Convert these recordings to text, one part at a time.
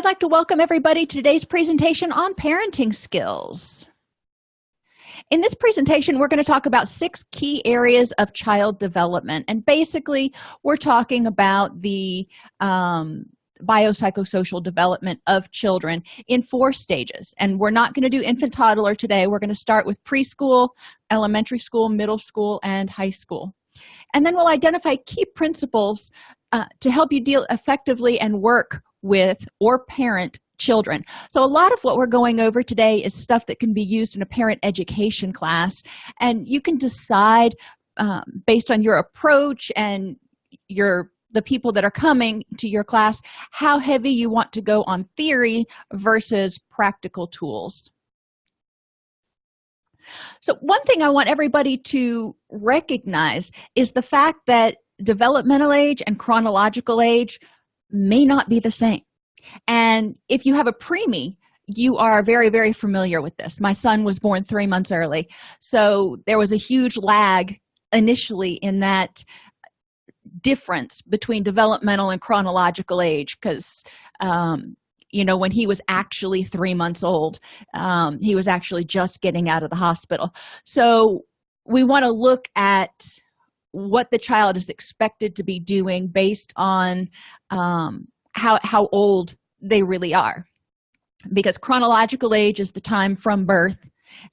I'd like to welcome everybody to today's presentation on parenting skills. In this presentation, we're going to talk about six key areas of child development. And basically, we're talking about the um, biopsychosocial development of children in four stages. And we're not going to do infant toddler today. We're going to start with preschool, elementary school, middle school, and high school. And then we'll identify key principles uh, to help you deal effectively and work with or parent children. So a lot of what we're going over today is stuff that can be used in a parent education class and you can decide um, based on your approach and your the people that are coming to your class how heavy you want to go on theory versus practical tools. So one thing i want everybody to recognize is the fact that developmental age and chronological age may not be the same. And if you have a preemie you are very very familiar with this. My son was born three months early. So there was a huge lag initially in that difference between developmental and chronological age because um, you know when he was actually three months old um, he was actually just getting out of the hospital. So we want to look at what the child is expected to be doing based on um, how how old they really are. Because chronological age is the time from birth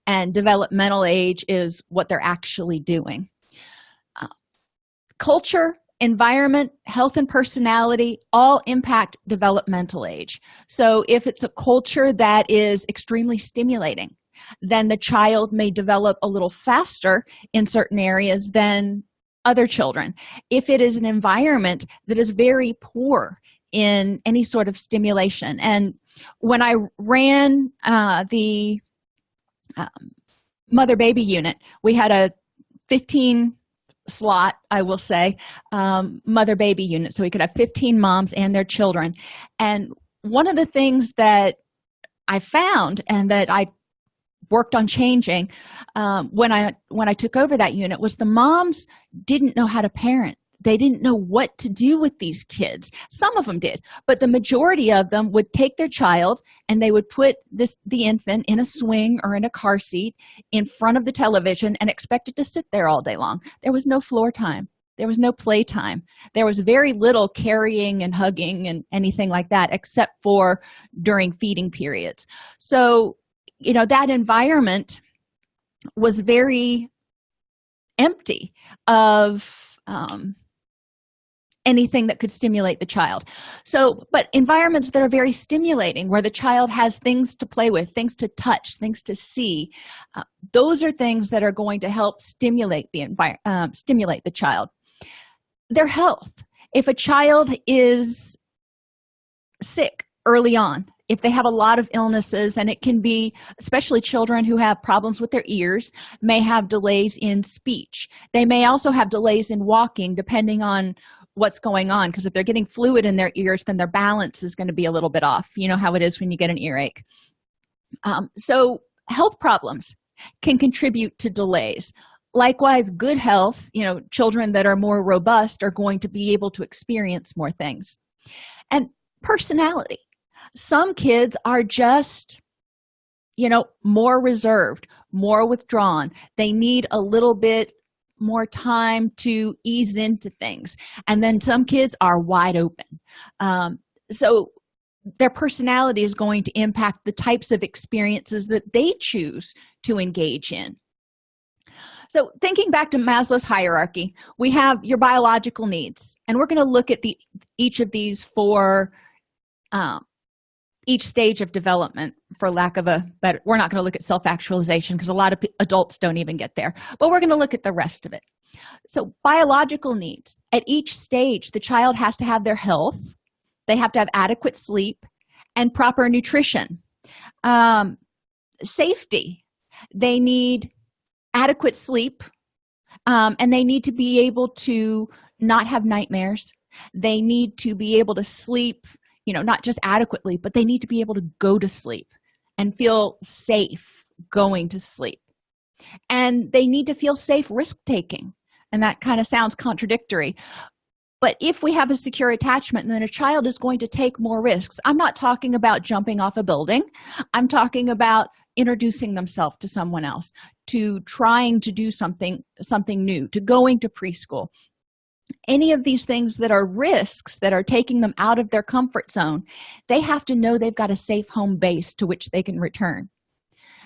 and developmental age is what they're actually doing. Uh, culture environment health and personality all impact developmental age. So if it's a culture that is extremely stimulating then the child may develop a little faster in certain areas than other children. If it is an environment that is very poor in any sort of stimulation. And when i ran uh, the um, mother baby unit we had a 15 slot i will say um, mother baby unit. So we could have 15 moms and their children. And one of the things that i found and that i worked on changing um, when i when i took over that unit was the moms didn't know how to parent. They didn't know what to do with these kids. Some of them did but the majority of them would take their child and they would put this the infant in a swing or in a car seat in front of the television and expect it to sit there all day long. There was no floor time. There was no playtime there was very little carrying and hugging and anything like that except for during feeding periods. So you know that environment was very empty of um, anything that could stimulate the child. So but environments that are very stimulating where the child has things to play with things to touch things to see uh, those are things that are going to help stimulate the environment um, stimulate the child. Their health. If a child is sick early on if they have a lot of illnesses and it can be especially children who have problems with their ears may have delays in speech. They may also have delays in walking depending on what's going on because if they're getting fluid in their ears then their balance is going to be a little bit off. You know how it is when you get an earache. Um, so health problems can contribute to delays. Likewise good health you know children that are more robust are going to be able to experience more things. And personality some kids are just you know more reserved more withdrawn. They need a little bit more time to ease into things. And then some kids are wide open. Um, so their personality is going to impact the types of experiences that they choose to engage in. So thinking back to maslow's hierarchy we have your biological needs. And we're going to look at the each of these for um, each stage of development for lack of a better we're not going to look at self-actualization because a lot of adults don't even get there but we're going to look at the rest of it. So biological needs at each stage the child has to have their health they have to have adequate sleep and proper nutrition. Um, safety they need adequate sleep um, and they need to be able to not have nightmares. They need to be able to sleep you know not just adequately but they need to be able to go to sleep and feel safe going to sleep. And they need to feel safe risk taking and that kind of sounds contradictory. But if we have a secure attachment then a child is going to take more risks. I'm not talking about jumping off a building. I'm talking about introducing themselves to someone else to trying to do something something new to going to preschool any of these things that are risks that are taking them out of their comfort zone they have to know they've got a safe home base to which they can return.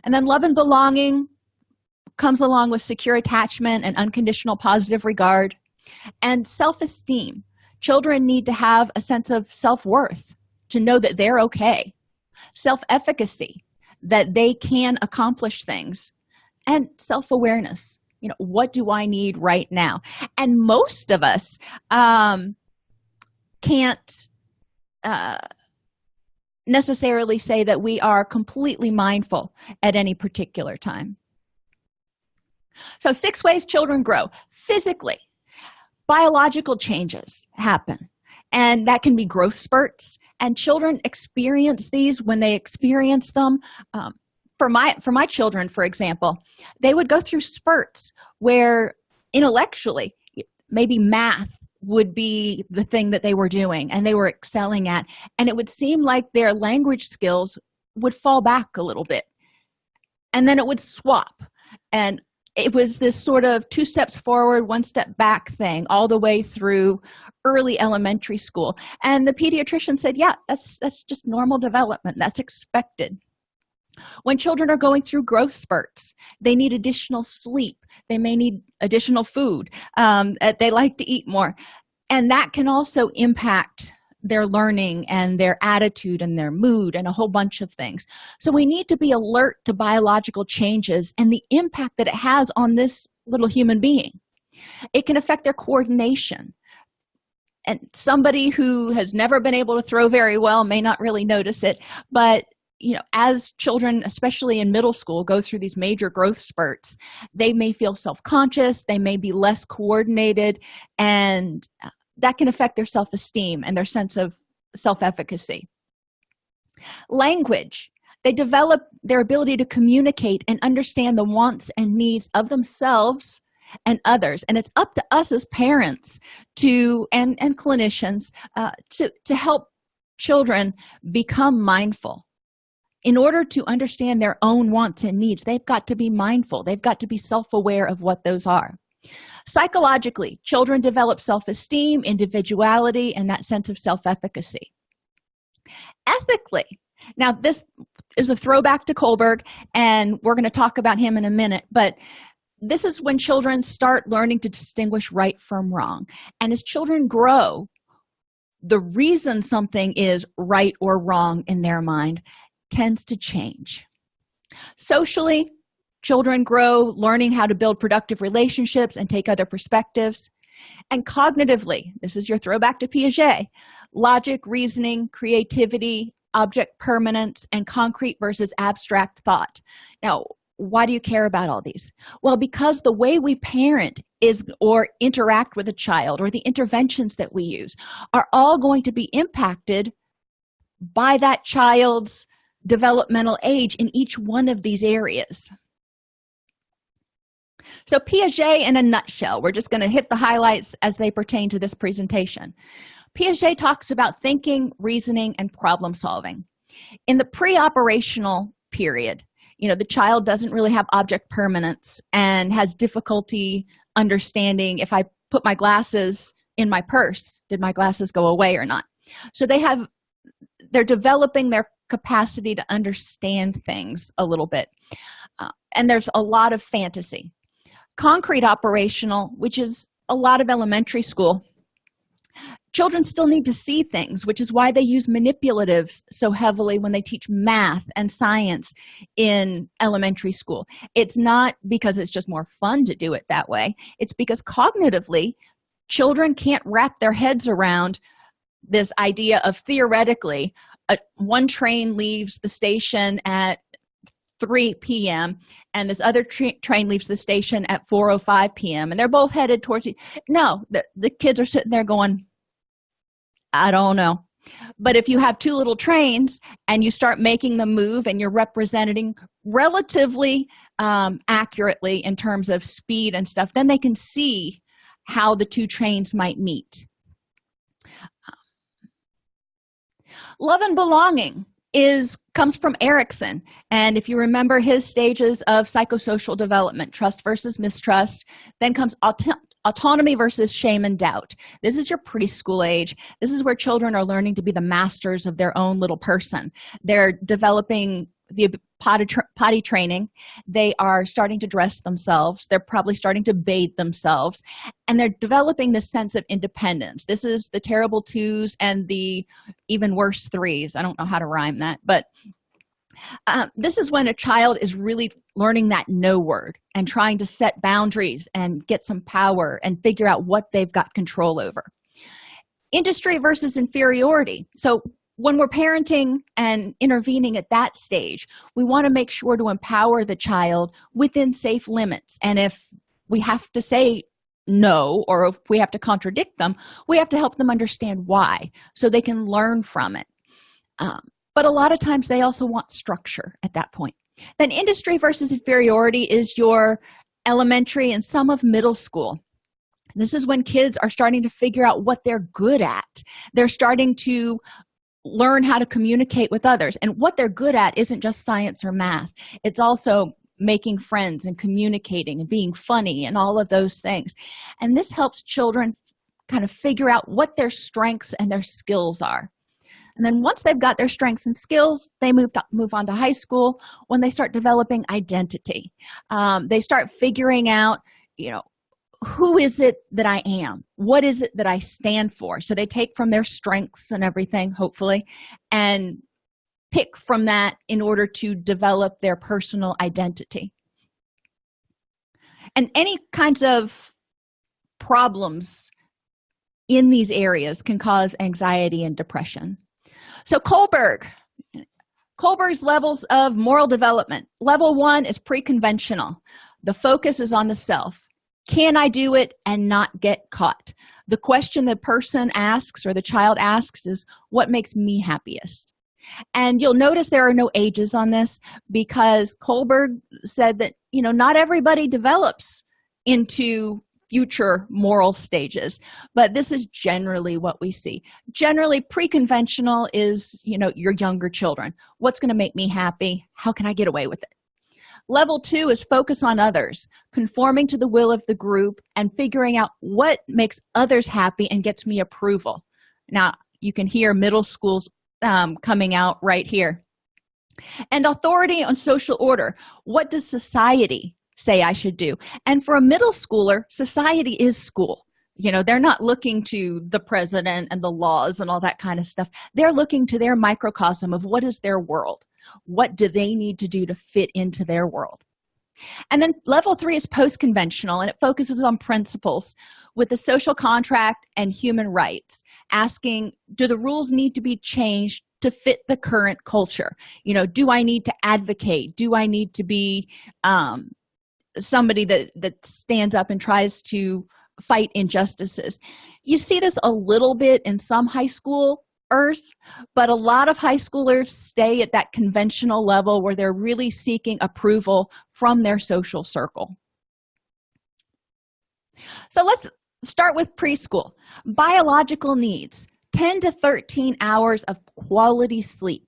And then love and belonging comes along with secure attachment and unconditional positive regard. And self-esteem. Children need to have a sense of self-worth to know that they're okay. Self-efficacy that they can accomplish things. And self-awareness you know what do i need right now? And most of us um can't uh necessarily say that we are completely mindful at any particular time. So six ways children grow physically. Biological changes happen and that can be growth spurts and children experience these when they experience them um, for my for my children for example they would go through spurts where intellectually maybe math would be the thing that they were doing and they were excelling at and it would seem like their language skills would fall back a little bit. And then it would swap. And it was this sort of two steps forward one step back thing all the way through early elementary school. And the pediatrician said yeah that's that's just normal development. That's expected when children are going through growth spurts they need additional sleep. They may need additional food. Um, they like to eat more. And that can also impact their learning and their attitude and their mood and a whole bunch of things. So we need to be alert to biological changes and the impact that it has on this little human being. It can affect their coordination. And somebody who has never been able to throw very well may not really notice it but you know as children especially in middle school go through these major growth spurts they may feel self-conscious they may be less coordinated and that can affect their self-esteem and their sense of self-efficacy. Language. They develop their ability to communicate and understand the wants and needs of themselves and others and it's up to us as parents to and and clinicians uh, to to help children become mindful in order to understand their own wants and needs they've got to be mindful. They've got to be self-aware of what those are. Psychologically children develop self-esteem individuality and that sense of self-efficacy. Ethically now this is a throwback to kohlberg and we're going to talk about him in a minute but this is when children start learning to distinguish right from wrong. And as children grow the reason something is right or wrong in their mind tends to change. Socially children grow learning how to build productive relationships and take other perspectives. And cognitively this is your throwback to piaget logic reasoning creativity object permanence and concrete versus abstract thought. Now why do you care about all these? Well because the way we parent is or interact with a child or the interventions that we use are all going to be impacted by that child's developmental age in each one of these areas. So piaget in a nutshell we're just going to hit the highlights as they pertain to this presentation. Piaget talks about thinking reasoning and problem solving. In the pre-operational period you know the child doesn't really have object permanence and has difficulty understanding if i put my glasses in my purse did my glasses go away or not? So they have they're developing their capacity to understand things a little bit. Uh, and there's a lot of fantasy. Concrete operational which is a lot of elementary school. Children still need to see things which is why they use manipulatives so heavily when they teach math and science in elementary school. It's not because it's just more fun to do it that way. It's because cognitively children can't wrap their heads around this idea of theoretically a, one train leaves the station at 3 p.m and this other tra train leaves the station at 4:05 p.m and they're both headed towards the no the, the kids are sitting there going i don't know. But if you have two little trains and you start making them move and you're representing relatively um, accurately in terms of speed and stuff then they can see how the two trains might meet love and belonging is comes from erikson and if you remember his stages of psychosocial development trust versus mistrust then comes auto autonomy versus shame and doubt. This is your preschool age. This is where children are learning to be the masters of their own little person. They're developing the potty, tra potty training. They are starting to dress themselves. They're probably starting to bathe themselves. And they're developing this sense of independence. This is the terrible twos and the even worse threes. I don't know how to rhyme that but um, this is when a child is really learning that no word and trying to set boundaries and get some power and figure out what they've got control over. Industry versus inferiority. So when we're parenting and intervening at that stage we want to make sure to empower the child within safe limits. And if we have to say no or if we have to contradict them we have to help them understand why so they can learn from it. Um, but a lot of times they also want structure at that point. Then industry versus inferiority is your elementary and some of middle school. This is when kids are starting to figure out what they're good at. They're starting to learn how to communicate with others. And what they're good at isn't just science or math. It's also making friends and communicating and being funny and all of those things. And this helps children kind of figure out what their strengths and their skills are. And then once they've got their strengths and skills they move to, move on to high school when they start developing identity. Um, they start figuring out you know who is it that i am? What is it that i stand for? So they take from their strengths and everything hopefully and pick from that in order to develop their personal identity. And any kinds of problems in these areas can cause anxiety and depression. So kohlberg kohlberg's levels of moral development. Level one is pre-conventional. The focus is on the self can i do it and not get caught? The question the person asks or the child asks is what makes me happiest? And you'll notice there are no ages on this because kohlberg said that you know not everybody develops into future moral stages but this is generally what we see. Generally pre-conventional is you know your younger children. What's going to make me happy? How can i get away with it level two is focus on others conforming to the will of the group and figuring out what makes others happy and gets me approval. Now you can hear middle schools um, coming out right here. And authority on social order. What does society say i should do? And for a middle schooler society is school you know they're not looking to the president and the laws and all that kind of stuff. They're looking to their microcosm of what is their world? What do they need to do to fit into their world? And then level three is post-conventional and it focuses on principles with the social contract and human rights asking do the rules need to be changed to fit the current culture? You know do i need to advocate? Do i need to be um, somebody that that stands up and tries to fight injustices. You see this a little bit in some high school but a lot of high schoolers stay at that conventional level where they're really seeking approval from their social circle. So let's start with preschool. Biological needs 10 to 13 hours of quality sleep.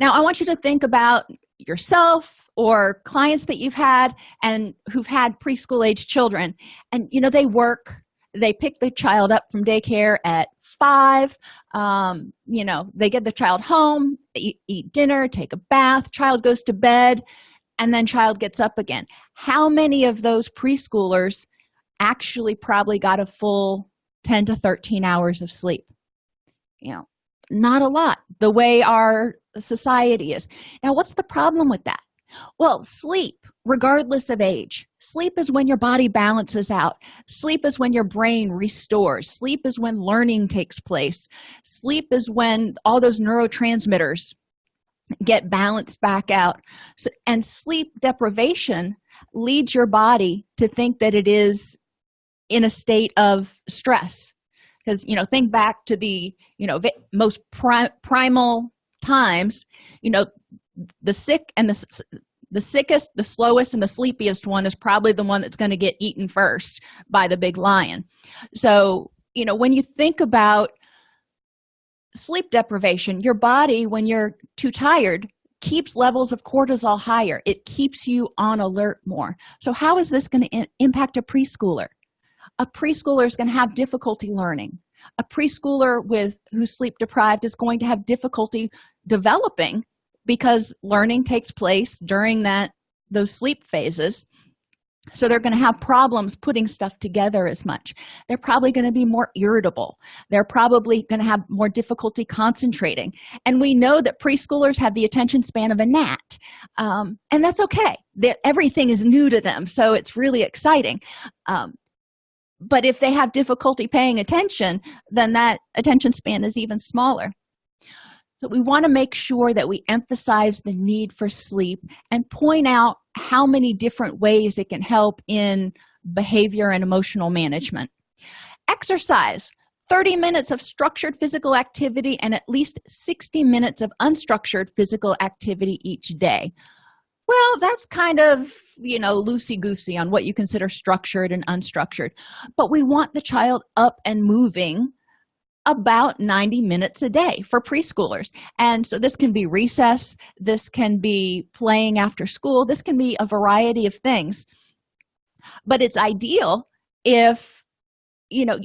Now i want you to think about yourself or clients that you've had and who've had preschool age children. And you know they work they pick the child up from daycare at five um, you know they get the child home eat, eat dinner take a bath child goes to bed and then child gets up again. How many of those preschoolers actually probably got a full 10 to 13 hours of sleep? You know not a lot the way our society is. Now what's the problem with that? Well sleep regardless of age. Sleep is when your body balances out. Sleep is when your brain restores. Sleep is when learning takes place. Sleep is when all those neurotransmitters get balanced back out. So, and sleep deprivation leads your body to think that it is in a state of stress because you know think back to the you know most pri primal times you know the sick and the the sickest the slowest and the sleepiest one is probably the one that's going to get eaten first by the big lion. So you know when you think about sleep deprivation your body when you're too tired keeps levels of cortisol higher. It keeps you on alert more. So how is this going to impact a preschooler a preschooler is going to have difficulty learning. A preschooler with who's sleep deprived is going to have difficulty developing because learning takes place during that those sleep phases. So they're going to have problems putting stuff together as much. They're probably going to be more irritable. They're probably going to have more difficulty concentrating. And we know that preschoolers have the attention span of a gnat um, and that's okay. That everything is new to them so it's really exciting. Um, but if they have difficulty paying attention then that attention span is even smaller. But we want to make sure that we emphasize the need for sleep and point out how many different ways it can help in behavior and emotional management. Exercise 30 minutes of structured physical activity and at least 60 minutes of unstructured physical activity each day well that's kind of you know loosey-goosey on what you consider structured and unstructured but we want the child up and moving about 90 minutes a day for preschoolers. And so this can be recess this can be playing after school this can be a variety of things. But it's ideal if you know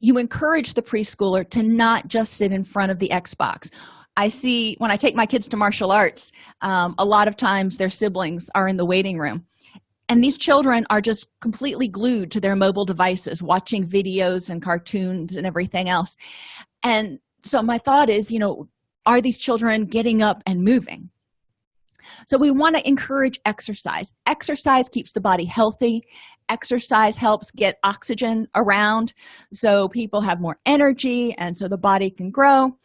you encourage the preschooler to not just sit in front of the xbox i see when i take my kids to martial arts um, a lot of times their siblings are in the waiting room. And these children are just completely glued to their mobile devices watching videos and cartoons and everything else. And so my thought is you know are these children getting up and moving? So we want to encourage exercise. Exercise keeps the body healthy. Exercise helps get oxygen around so people have more energy and so the body can grow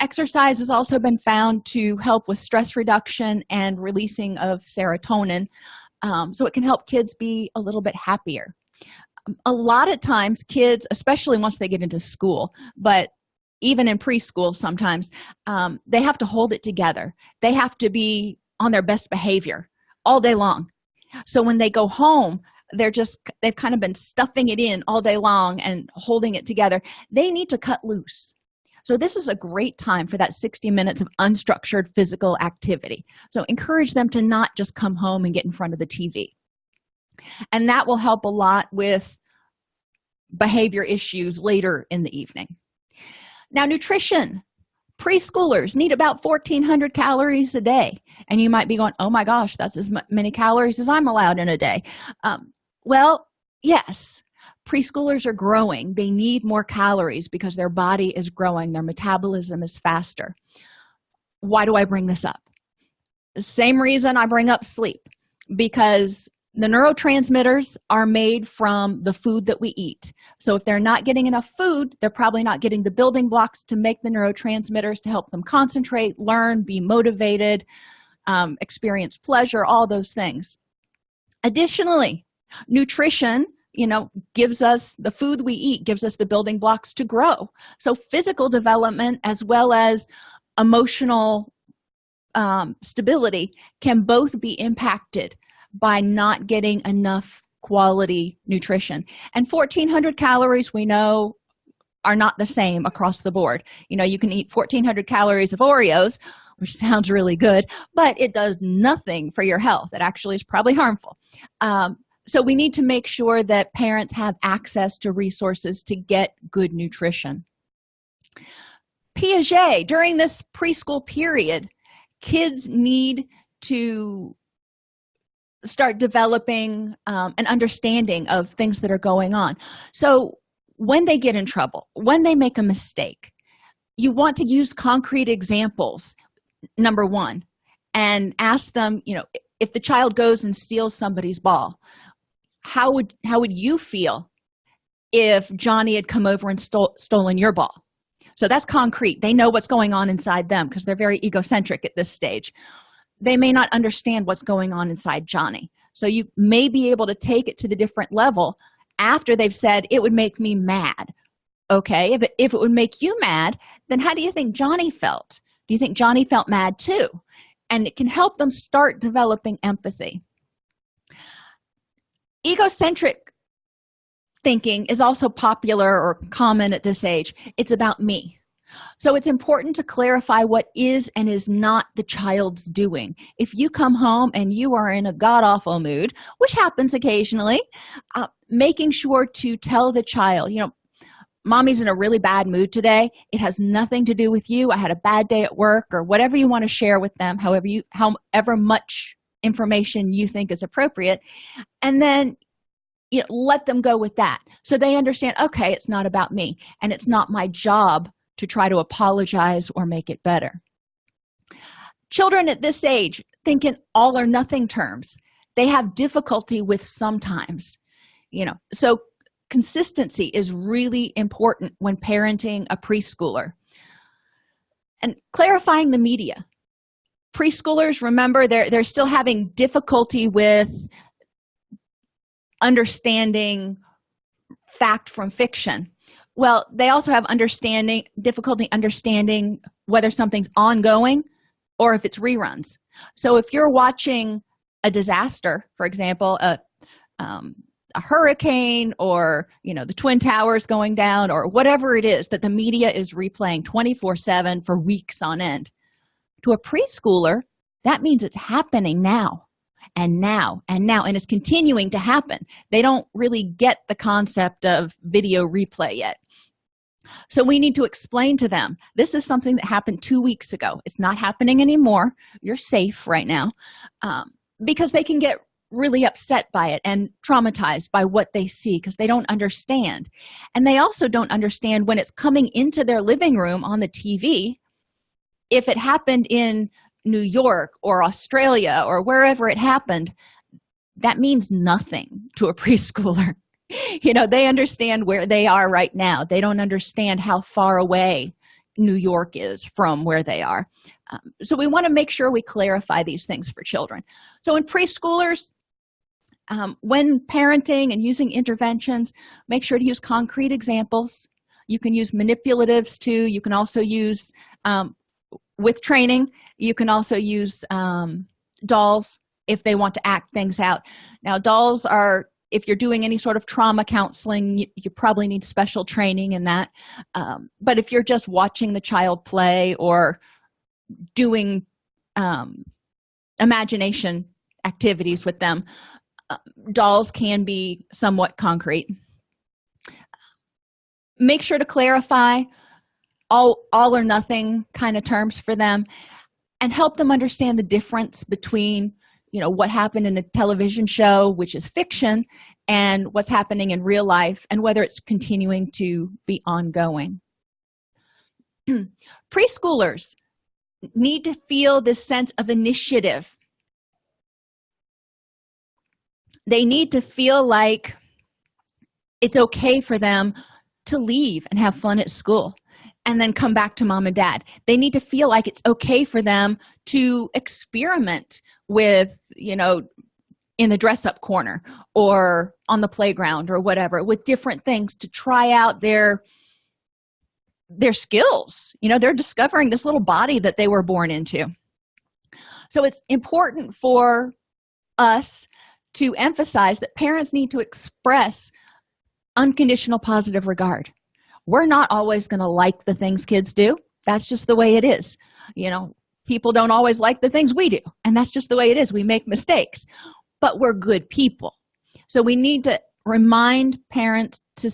exercise has also been found to help with stress reduction and releasing of serotonin um, so it can help kids be a little bit happier. Um, a lot of times kids especially once they get into school but even in preschool sometimes um, they have to hold it together. They have to be on their best behavior all day long. So when they go home they're just they've kind of been stuffing it in all day long and holding it together. They need to cut loose so this is a great time for that 60 minutes of unstructured physical activity. So encourage them to not just come home and get in front of the tv and that will help a lot with behavior issues later in the evening. Now nutrition. Preschoolers need about 1400 calories a day. And you might be going oh my gosh that's as many calories as i'm allowed in a day. Um, well yes preschoolers are growing. They need more calories because their body is growing. Their metabolism is faster. Why do i bring this up? The same reason i bring up sleep because the neurotransmitters are made from the food that we eat. So if they're not getting enough food they're probably not getting the building blocks to make the neurotransmitters to help them concentrate learn be motivated um, experience pleasure all those things. Additionally nutrition you know gives us the food we eat gives us the building blocks to grow. So physical development as well as emotional um, stability can both be impacted by not getting enough quality nutrition. And 1400 calories we know are not the same across the board. You know you can eat 1400 calories of oreos which sounds really good but it does nothing for your health. It actually is probably harmful. Um, so we need to make sure that parents have access to resources to get good nutrition. Piaget during this preschool period kids need to start developing um, an understanding of things that are going on. So when they get in trouble when they make a mistake you want to use concrete examples number one and ask them you know if the child goes and steals somebody's ball how would how would you feel if johnny had come over and stole, stolen your ball? So that's concrete. They know what's going on inside them because they're very egocentric at this stage. They may not understand what's going on inside johnny. So you may be able to take it to the different level after they've said it would make me mad. Okay? If it, if it would make you mad then how do you think johnny felt? Do you think johnny felt mad too? And it can help them start developing empathy egocentric thinking is also popular or common at this age. It's about me. So it's important to clarify what is and is not the child's doing. If you come home and you are in a god-awful mood which happens occasionally uh, making sure to tell the child you know mommy's in a really bad mood today. It has nothing to do with you. I had a bad day at work or whatever you want to share with them however you however much information you think is appropriate and then you know let them go with that. So they understand okay it's not about me and it's not my job to try to apologize or make it better. Children at this age think in all or nothing terms. They have difficulty with sometimes you know. So consistency is really important when parenting a preschooler. And clarifying the media preschoolers remember they're they're still having difficulty with understanding fact from fiction. Well they also have understanding difficulty understanding whether something's ongoing or if it's reruns. So if you're watching a disaster for example a um, a hurricane or you know the twin towers going down or whatever it is that the media is replaying 24 7 for weeks on end to a preschooler that means it's happening now. And now and now and it's continuing to happen. They don't really get the concept of video replay yet. So we need to explain to them this is something that happened two weeks ago. It's not happening anymore. You're safe right now. Um, because they can get really upset by it and traumatized by what they see because they don't understand. And they also don't understand when it's coming into their living room on the tv if it happened in new york or australia or wherever it happened that means nothing to a preschooler. You know they understand where they are right now. They don't understand how far away new york is from where they are. Um, so we want to make sure we clarify these things for children. So in preschoolers um, when parenting and using interventions make sure to use concrete examples. You can use manipulatives too. You can also use um, with training you can also use um, dolls if they want to act things out. Now dolls are if you're doing any sort of trauma counseling you, you probably need special training in that. Um, but if you're just watching the child play or doing um, imagination activities with them uh, dolls can be somewhat concrete. Make sure to clarify all all or nothing kind of terms for them and help them understand the difference between you know what happened in a television show which is fiction and what's happening in real life and whether it's continuing to be ongoing. Preschoolers need to feel this sense of initiative. They need to feel like it's okay for them to leave and have fun at school and then come back to mom and dad. They need to feel like it's okay for them to experiment with you know in the dress up corner or on the playground or whatever with different things to try out their their skills. You know they're discovering this little body that they were born into. So it's important for us to emphasize that parents need to express unconditional positive regard we're not always going to like the things kids do. That's just the way it is. You know people don't always like the things we do and that's just the way it is. We make mistakes but we're good people. So we need to remind parents to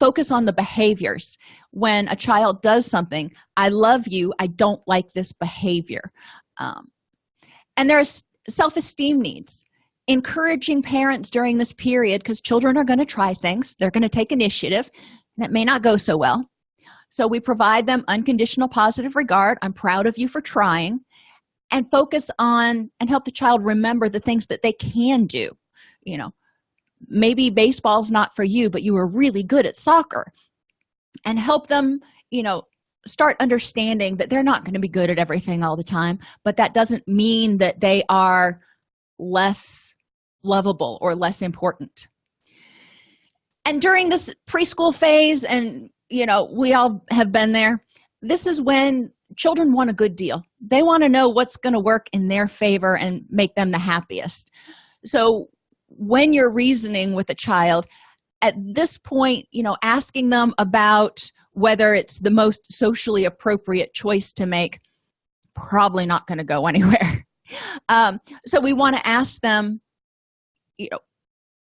focus on the behaviors. When a child does something i love you i don't like this behavior um, and there's self-esteem needs. Encouraging parents during this period because children are going to try things they're going to take initiative and it may not go so well. So we provide them unconditional positive regard. I'm proud of you for trying. And focus on and help the child remember the things that they can do. You know maybe baseball's not for you but you were really good at soccer. And help them you know start understanding that they're not going to be good at everything all the time but that doesn't mean that they are less lovable or less important and during this preschool phase and you know we all have been there this is when children want a good deal. They want to know what's going to work in their favor and make them the happiest. So when you're reasoning with a child at this point you know asking them about whether it's the most socially appropriate choice to make probably not going to go anywhere. Um, so we want to ask them you know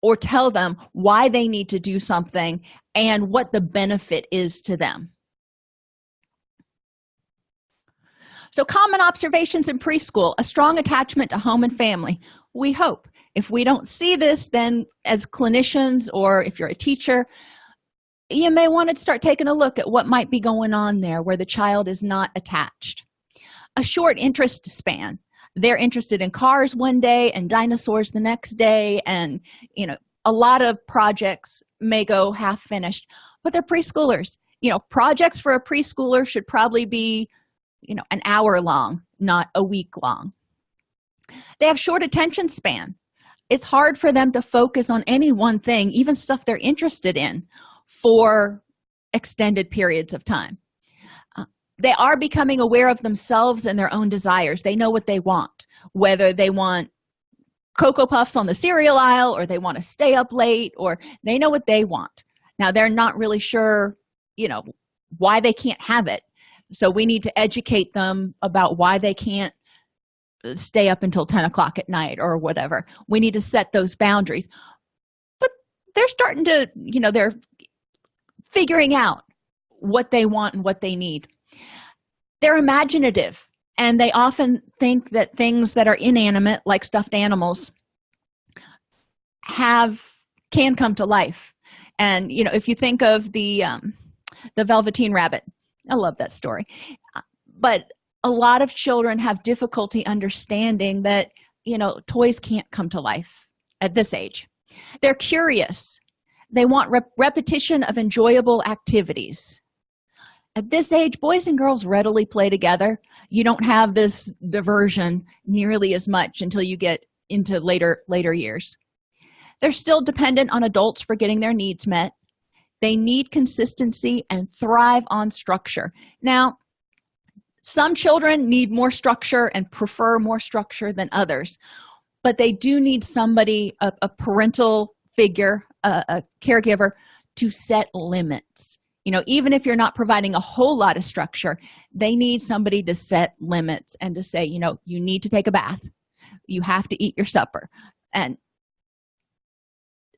or tell them why they need to do something and what the benefit is to them. So common observations in preschool a strong attachment to home and family. We hope. If we don't see this then as clinicians or if you're a teacher you may want to start taking a look at what might be going on there where the child is not attached. A short interest span they're interested in cars one day and dinosaurs the next day and you know a lot of projects may go half finished but they're preschoolers. You know projects for a preschooler should probably be you know an hour long not a week long. They have short attention span. It's hard for them to focus on any one thing even stuff they're interested in for extended periods of time they are becoming aware of themselves and their own desires. They know what they want whether they want cocoa puffs on the cereal aisle or they want to stay up late or they know what they want. Now they're not really sure you know why they can't have it. So we need to educate them about why they can't stay up until 10 o'clock at night or whatever. We need to set those boundaries. But they're starting to you know they're figuring out what they want and what they need they're imaginative and they often think that things that are inanimate like stuffed animals have can come to life. And you know if you think of the um the velveteen rabbit i love that story. But a lot of children have difficulty understanding that you know toys can't come to life at this age. They're curious. They want rep repetition of enjoyable activities at this age boys and girls readily play together. You don't have this diversion nearly as much until you get into later later years. They're still dependent on adults for getting their needs met. They need consistency and thrive on structure. Now some children need more structure and prefer more structure than others but they do need somebody a, a parental figure a, a caregiver to set limits you know even if you're not providing a whole lot of structure they need somebody to set limits and to say you know you need to take a bath. You have to eat your supper. And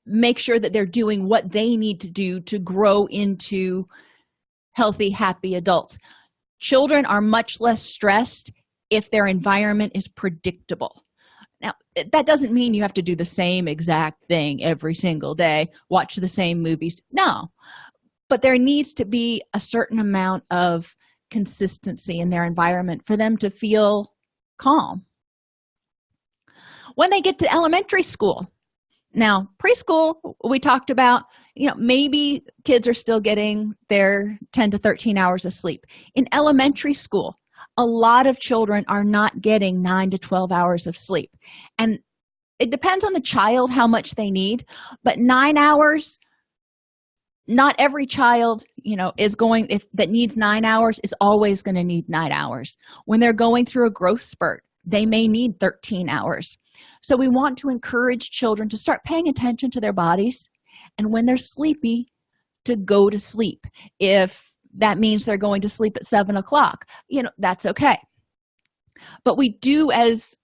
make sure that they're doing what they need to do to grow into healthy happy adults. Children are much less stressed if their environment is predictable. Now that doesn't mean you have to do the same exact thing every single day watch the same movies. No but there needs to be a certain amount of consistency in their environment for them to feel calm. When they get to elementary school now preschool we talked about you know maybe kids are still getting their 10 to 13 hours of sleep. In elementary school a lot of children are not getting 9 to 12 hours of sleep. And it depends on the child how much they need but nine hours not every child you know is going if that needs nine hours is always going to need nine hours. When they're going through a growth spurt they may need 13 hours. So we want to encourage children to start paying attention to their bodies and when they're sleepy to go to sleep. If that means they're going to sleep at seven o'clock you know that's okay. But we do as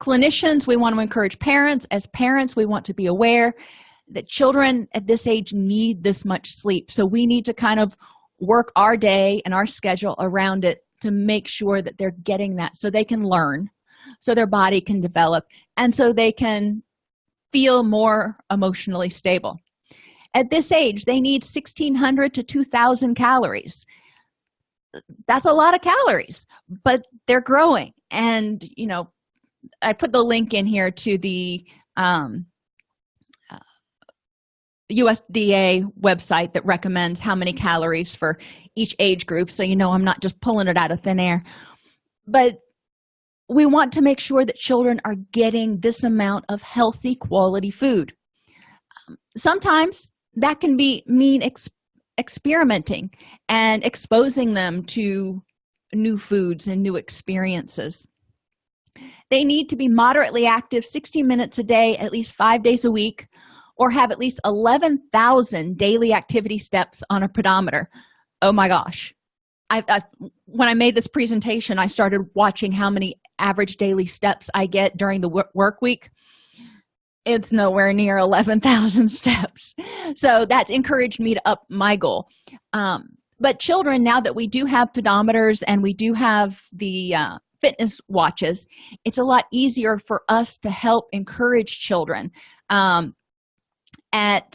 clinicians we want to encourage parents. As parents we want to be aware that children at this age need this much sleep. So we need to kind of work our day and our schedule around it to make sure that they're getting that so they can learn so their body can develop and so they can feel more emotionally stable. At this age they need 1600 to 2000 calories. That's a lot of calories but they're growing. And you know i put the link in here to the um, USDA website that recommends how many calories for each age group. So you know I'm not just pulling it out of thin air. But we want to make sure that children are getting this amount of healthy quality food. Um, sometimes that can be mean ex experimenting and exposing them to new foods and new experiences. They need to be moderately active 60 minutes a day at least five days a week or have at least 11,000 daily activity steps on a pedometer. Oh my gosh. I, I when i made this presentation i started watching how many average daily steps i get during the work week. It's nowhere near 11,000 steps. So that's encouraged me to up my goal. Um, but children now that we do have pedometers and we do have the uh, fitness watches it's a lot easier for us to help encourage children. Um, at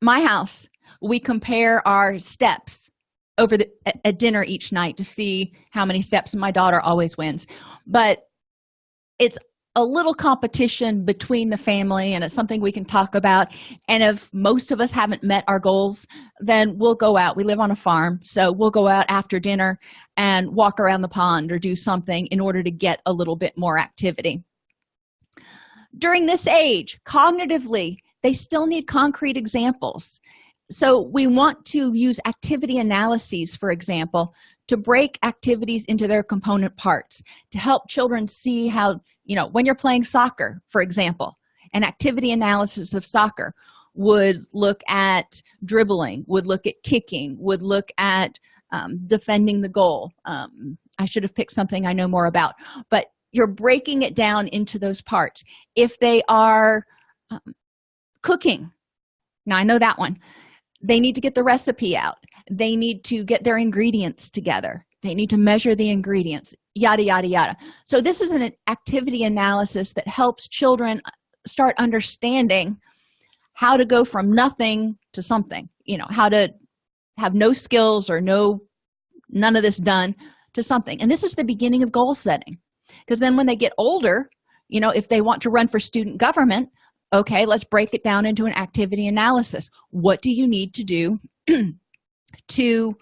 my house we compare our steps over the at, at dinner each night to see how many steps my daughter always wins. But it's a little competition between the family and it's something we can talk about. And if most of us haven't met our goals then we'll go out. We live on a farm so we'll go out after dinner and walk around the pond or do something in order to get a little bit more activity during this age cognitively they still need concrete examples. So we want to use activity analyses for example to break activities into their component parts to help children see how you know when you're playing soccer for example an activity analysis of soccer would look at dribbling would look at kicking would look at um, defending the goal. Um, i should have picked something i know more about. But you're breaking it down into those parts. If they are um, cooking now i know that one. They need to get the recipe out. They need to get their ingredients together. They need to measure the ingredients yada yada yada. So this is an activity analysis that helps children start understanding how to go from nothing to something you know how to have no skills or no none of this done to something. And this is the beginning of goal setting because then when they get older you know if they want to run for student government okay let's break it down into an activity analysis. What do you need to do to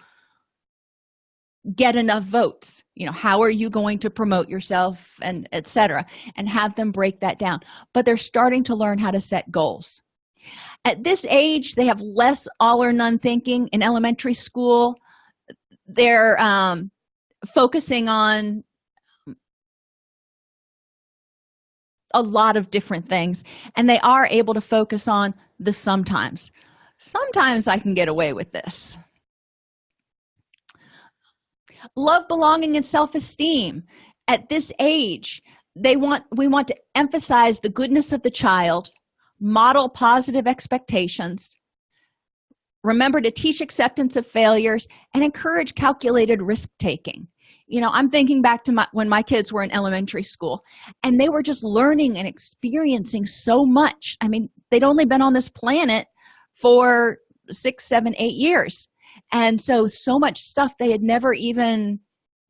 get enough votes? You know how are you going to promote yourself and etc and have them break that down. But they're starting to learn how to set goals. At this age they have less all or none thinking. In elementary school they're um, focusing on a lot of different things and they are able to focus on the sometimes. Sometimes i can get away with this. Love belonging and self-esteem. At this age they want we want to emphasize the goodness of the child model positive expectations remember to teach acceptance of failures and encourage calculated risk-taking you know i'm thinking back to my when my kids were in elementary school and they were just learning and experiencing so much. I mean they'd only been on this planet for six seven eight years. And so so much stuff they had never even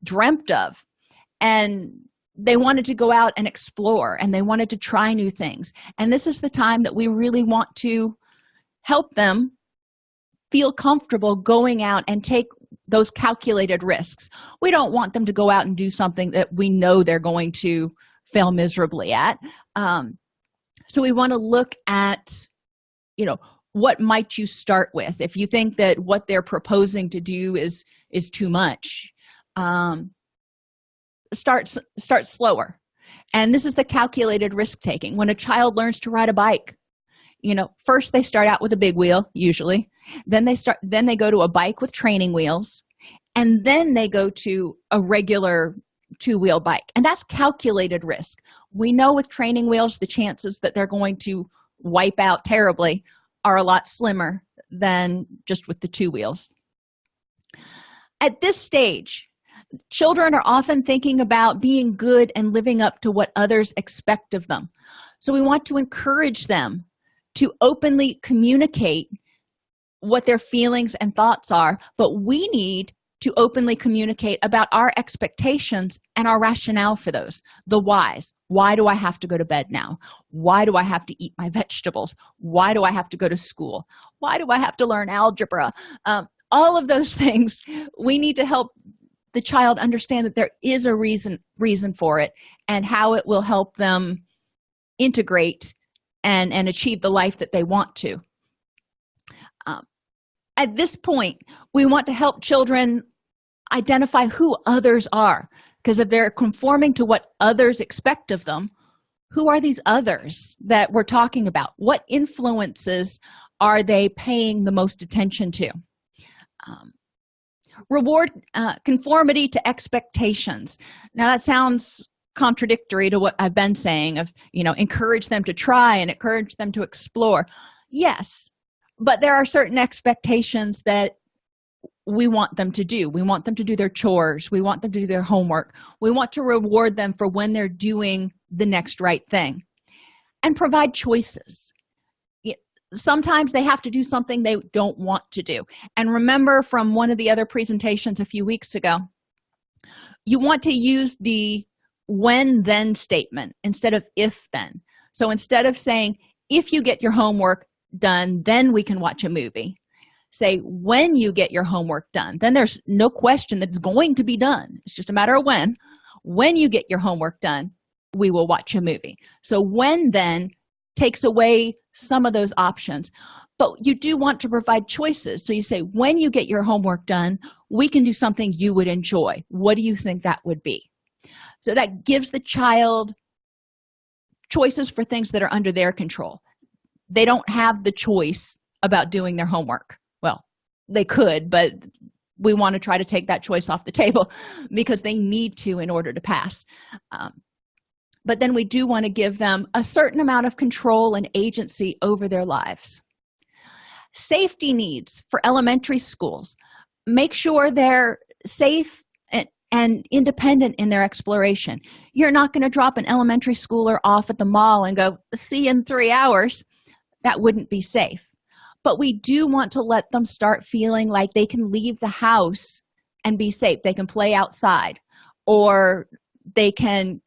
dreamt of. And they wanted to go out and explore and they wanted to try new things. And this is the time that we really want to help them feel comfortable going out and take those calculated risks. We don't want them to go out and do something that we know they're going to fail miserably at. Um, so we want to look at you know what might you start with? If you think that what they're proposing to do is is too much um start start slower. And this is the calculated risk taking. When a child learns to ride a bike you know first they start out with a big wheel usually then they start then they go to a bike with training wheels and then they go to a regular two-wheel bike. And that's calculated risk. We know with training wheels the chances that they're going to wipe out terribly are a lot slimmer than just with the two wheels. At this stage children are often thinking about being good and living up to what others expect of them. So we want to encourage them to openly communicate what their feelings and thoughts are but we need to openly communicate about our expectations and our rationale for those. The whys. Why do i have to go to bed now? Why do i have to eat my vegetables? Why do i have to go to school? Why do i have to learn algebra? Um, all of those things we need to help the child understand that there is a reason reason for it and how it will help them integrate and and achieve the life that they want to at this point we want to help children identify who others are. Because if they're conforming to what others expect of them who are these others that we're talking about? What influences are they paying the most attention to? Um, reward uh, conformity to expectations. Now that sounds contradictory to what i've been saying of you know encourage them to try and encourage them to explore. Yes but there are certain expectations that we want them to do. We want them to do their chores. We want them to do their homework. We want to reward them for when they're doing the next right thing and provide choices. Sometimes they have to do something they don't want to do. And remember from one of the other presentations a few weeks ago you want to use the when then statement instead of if then so instead of saying if you get your homework done then we can watch a movie. Say when you get your homework done then there's no question that it's going to be done. It's just a matter of when. When you get your homework done we will watch a movie. So when then takes away some of those options. But you do want to provide choices. So you say when you get your homework done we can do something you would enjoy. What do you think that would be? So that gives the child choices for things that are under their control they don't have the choice about doing their homework. Well they could but we want to try to take that choice off the table because they need to in order to pass. Um, but then we do want to give them a certain amount of control and agency over their lives. Safety needs for elementary schools. Make sure they're safe and, and independent in their exploration. You're not going to drop an elementary schooler off at the mall and go see in three hours that wouldn't be safe. But we do want to let them start feeling like they can leave the house and be safe. They can play outside or they can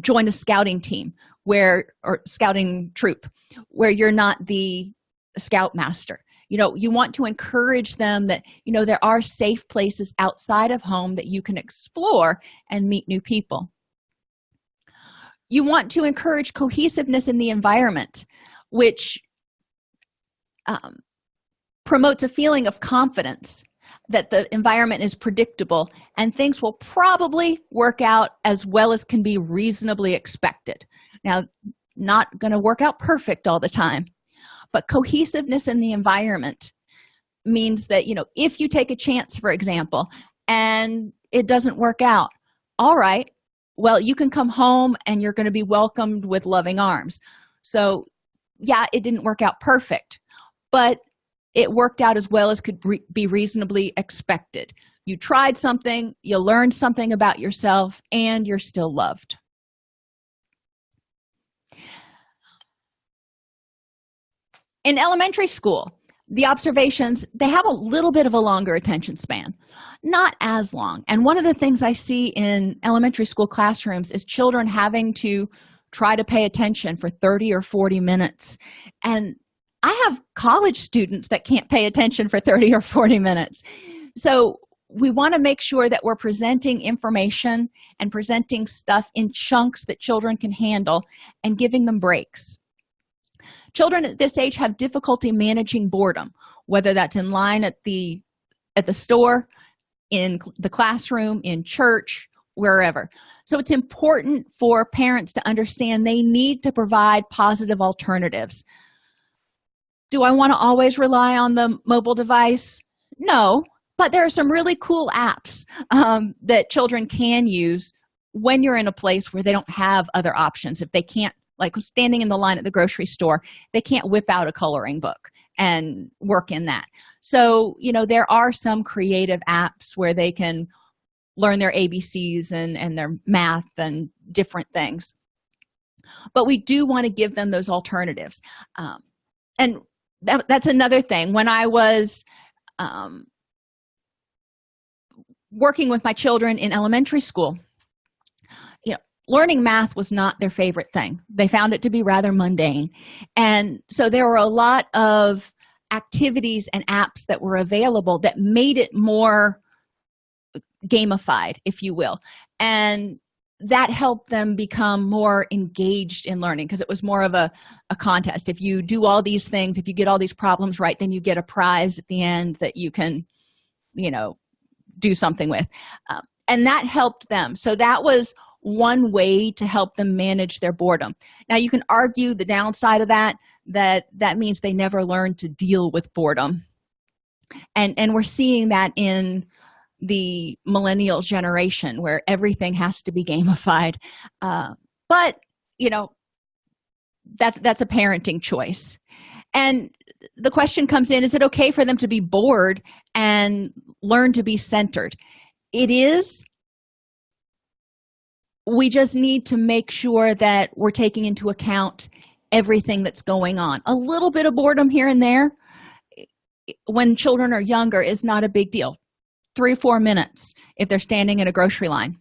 join a scouting team where or scouting troop where you're not the scoutmaster. You know you want to encourage them that you know there are safe places outside of home that you can explore and meet new people. You want to encourage cohesiveness in the environment which um, promotes a feeling of confidence that the environment is predictable and things will probably work out as well as can be reasonably expected. Now not going to work out perfect all the time but cohesiveness in the environment means that you know if you take a chance for example and it doesn't work out all right well you can come home and you're going to be welcomed with loving arms. So yeah it didn't work out perfect but it worked out as well as could be reasonably expected. You tried something you learned something about yourself and you're still loved. In elementary school the observations they have a little bit of a longer attention span. Not as long. And one of the things i see in elementary school classrooms is children having to try to pay attention for 30 or 40 minutes. And i have college students that can't pay attention for 30 or 40 minutes. So we want to make sure that we're presenting information and presenting stuff in chunks that children can handle and giving them breaks. Children at this age have difficulty managing boredom whether that's in line at the at the store in the classroom in church wherever. So it's important for parents to understand they need to provide positive alternatives do i want to always rely on the mobile device? No but there are some really cool apps um, that children can use when you're in a place where they don't have other options. If they can't like standing in the line at the grocery store they can't whip out a coloring book and work in that. So you know there are some creative apps where they can learn their abcs and and their math and different things. But we do want to give them those alternatives. Um, and that, that's another thing. When i was um, working with my children in elementary school you know learning math was not their favorite thing. They found it to be rather mundane. And so there were a lot of activities and apps that were available that made it more gamified if you will. And that helped them become more engaged in learning because it was more of a, a contest. If you do all these things if you get all these problems right then you get a prize at the end that you can you know do something with. Um, and that helped them. So that was one way to help them manage their boredom. Now you can argue the downside of that that that means they never learn to deal with boredom. And and we're seeing that in the millennial generation where everything has to be gamified. Uh, but you know that's that's a parenting choice. And the question comes in is it okay for them to be bored and learn to be centered? It is. We just need to make sure that we're taking into account everything that's going on. A little bit of boredom here and there when children are younger is not a big deal three or four minutes if they're standing in a grocery line.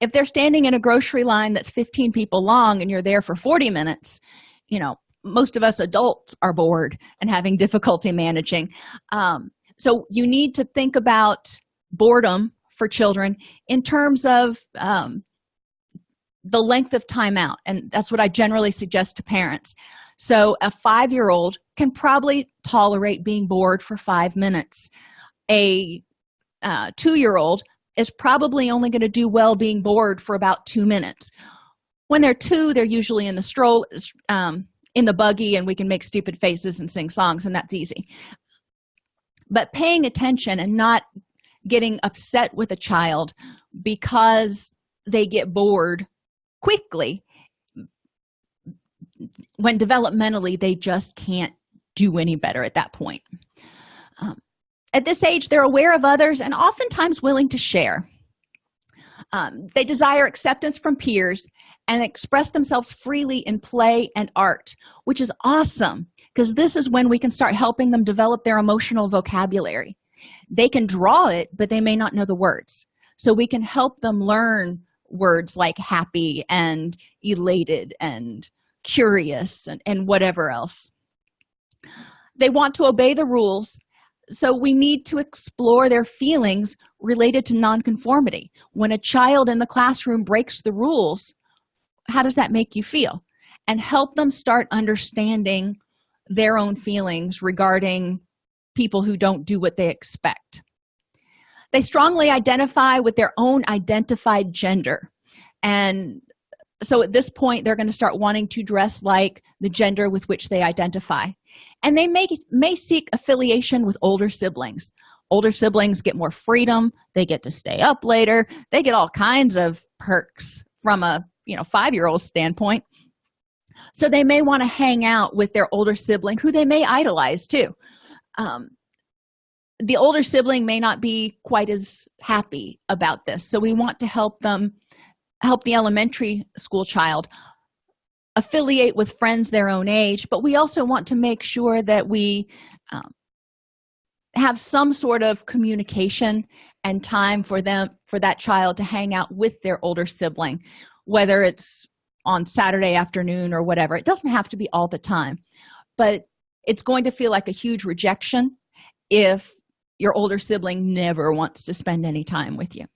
If they're standing in a grocery line that's 15 people long and you're there for 40 minutes you know most of us adults are bored and having difficulty managing. Um, so you need to think about boredom for children in terms of um, the length of time out and that's what i generally suggest to parents. So a five-year-old can probably tolerate being bored for five minutes. A uh, two-year-old is probably only going to do well being bored for about two minutes. When they're two they're usually in the stroll um, in the buggy and we can make stupid faces and sing songs and that's easy. But paying attention and not getting upset with a child because they get bored quickly when developmentally they just can't do any better at that point at this age they're aware of others and oftentimes willing to share. Um, they desire acceptance from peers and express themselves freely in play and art which is awesome because this is when we can start helping them develop their emotional vocabulary. They can draw it but they may not know the words. So we can help them learn words like happy and elated and curious and, and whatever else. They want to obey the rules so we need to explore their feelings related to nonconformity. When a child in the classroom breaks the rules how does that make you feel? And help them start understanding their own feelings regarding people who don't do what they expect. They strongly identify with their own identified gender. And so at this point they're going to start wanting to dress like the gender with which they identify. And they may may seek affiliation with older siblings. Older siblings get more freedom they get to stay up later they get all kinds of perks from a you know five-year-old standpoint. So they may want to hang out with their older sibling who they may idolize too. Um, the older sibling may not be quite as happy about this so we want to help them help the elementary school child affiliate with friends their own age but we also want to make sure that we um, have some sort of communication and time for them for that child to hang out with their older sibling whether it's on saturday afternoon or whatever. It doesn't have to be all the time but it's going to feel like a huge rejection if your older sibling never wants to spend any time with you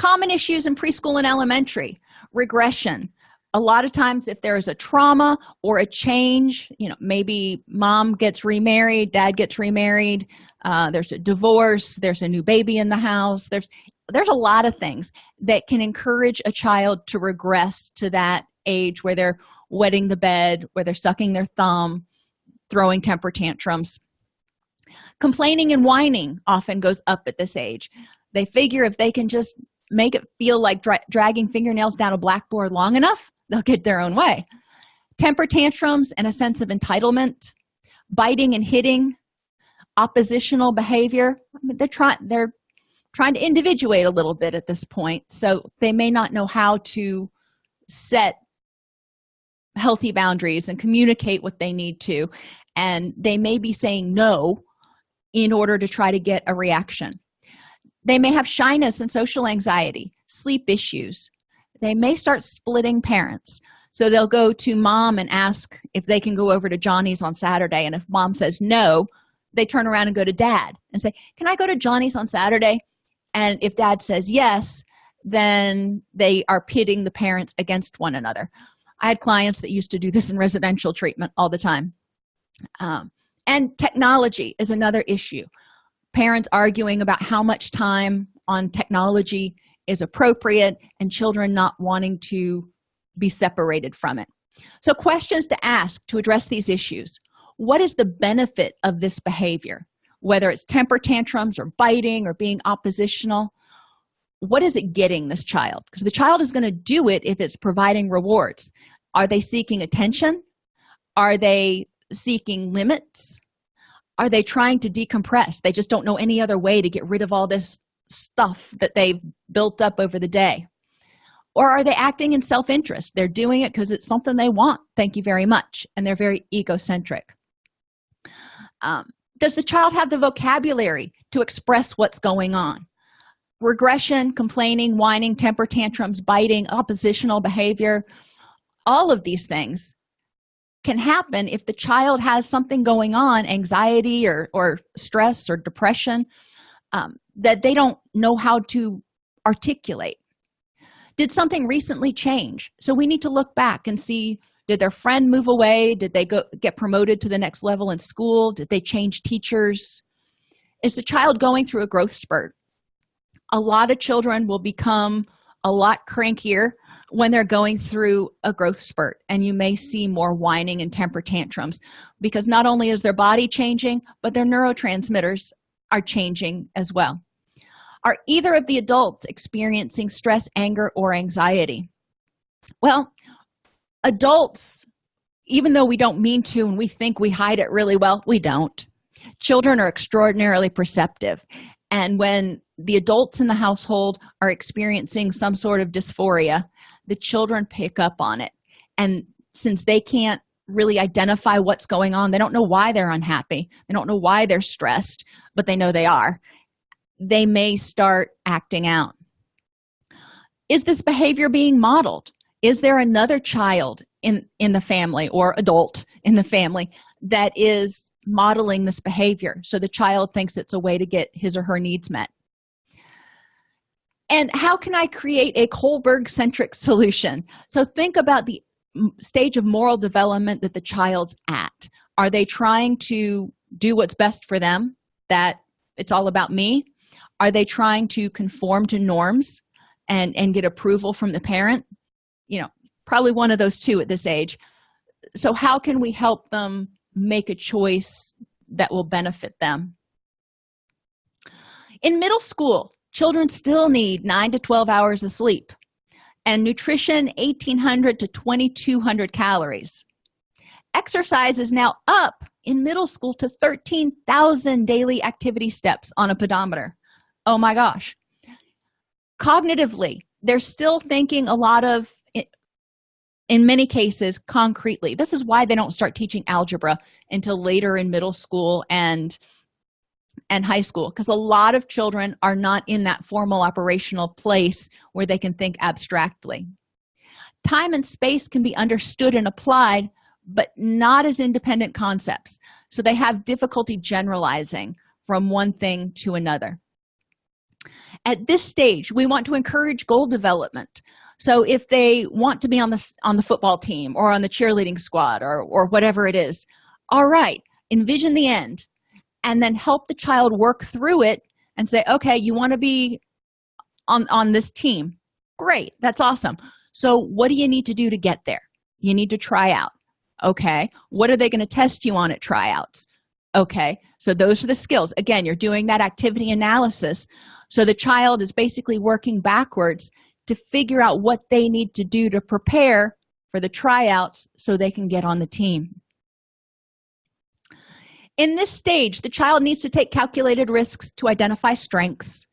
common issues in preschool and elementary. Regression. A lot of times if there is a trauma or a change you know maybe mom gets remarried dad gets remarried uh, there's a divorce there's a new baby in the house there's there's a lot of things that can encourage a child to regress to that age where they're wetting the bed where they're sucking their thumb throwing temper tantrums. Complaining and whining often goes up at this age. They figure if they can just make it feel like dra dragging fingernails down a blackboard long enough they'll get their own way. Temper tantrums and a sense of entitlement biting and hitting oppositional behavior I mean, they're trying they're trying to individuate a little bit at this point so they may not know how to set healthy boundaries and communicate what they need to and they may be saying no in order to try to get a reaction they may have shyness and social anxiety sleep issues. They may start splitting parents. So they'll go to mom and ask if they can go over to johnny's on saturday. And if mom says no they turn around and go to dad and say can i go to johnny's on saturday? And if dad says yes then they are pitting the parents against one another. I had clients that used to do this in residential treatment all the time. Um, and technology is another issue parents arguing about how much time on technology is appropriate and children not wanting to be separated from it. So questions to ask to address these issues. What is the benefit of this behavior? Whether it's temper tantrums or biting or being oppositional what is it getting this child? Because the child is going to do it if it's providing rewards. Are they seeking attention? Are they seeking limits are they trying to decompress? They just don't know any other way to get rid of all this stuff that they've built up over the day. Or are they acting in self-interest? They're doing it because it's something they want. Thank you very much. And they're very egocentric. Um, does the child have the vocabulary to express what's going on? Regression complaining whining temper tantrums biting oppositional behavior all of these things can happen if the child has something going on anxiety or or stress or depression um, that they don't know how to articulate. Did something recently change? So we need to look back and see did their friend move away? Did they go get promoted to the next level in school? Did they change teachers? Is the child going through a growth spurt? A lot of children will become a lot crankier when they're going through a growth spurt and you may see more whining and temper tantrums because not only is their body changing but their neurotransmitters are changing as well. Are either of the adults experiencing stress anger or anxiety? Well adults even though we don't mean to and we think we hide it really well we don't. Children are extraordinarily perceptive. And when the adults in the household are experiencing some sort of dysphoria the children pick up on it. And since they can't really identify what's going on they don't know why they're unhappy. They don't know why they're stressed but they know they are. They may start acting out. Is this behavior being modeled? Is there another child in in the family or adult in the family that is modeling this behavior? So the child thinks it's a way to get his or her needs met and how can i create a kohlberg centric solution? So think about the stage of moral development that the child's at. Are they trying to do what's best for them that it's all about me? Are they trying to conform to norms and and get approval from the parent? You know probably one of those two at this age. So how can we help them make a choice that will benefit them? In middle school children still need 9 to 12 hours of sleep and nutrition 1800 to 2200 calories. Exercise is now up in middle school to 13,000 daily activity steps on a pedometer. Oh my gosh. Cognitively they're still thinking a lot of in many cases concretely. This is why they don't start teaching algebra until later in middle school and and high school because a lot of children are not in that formal operational place where they can think abstractly. Time and space can be understood and applied but not as independent concepts so they have difficulty generalizing from one thing to another. At this stage we want to encourage goal development. So if they want to be on the on the football team or on the cheerleading squad or or whatever it is all right envision the end and then help the child work through it and say okay you want to be on on this team. Great that's awesome. So what do you need to do to get there? You need to try out okay? What are they going to test you on at tryouts? Okay so those are the skills. Again you're doing that activity analysis. So the child is basically working backwards to figure out what they need to do to prepare for the tryouts so they can get on the team in this stage the child needs to take calculated risks to identify strengths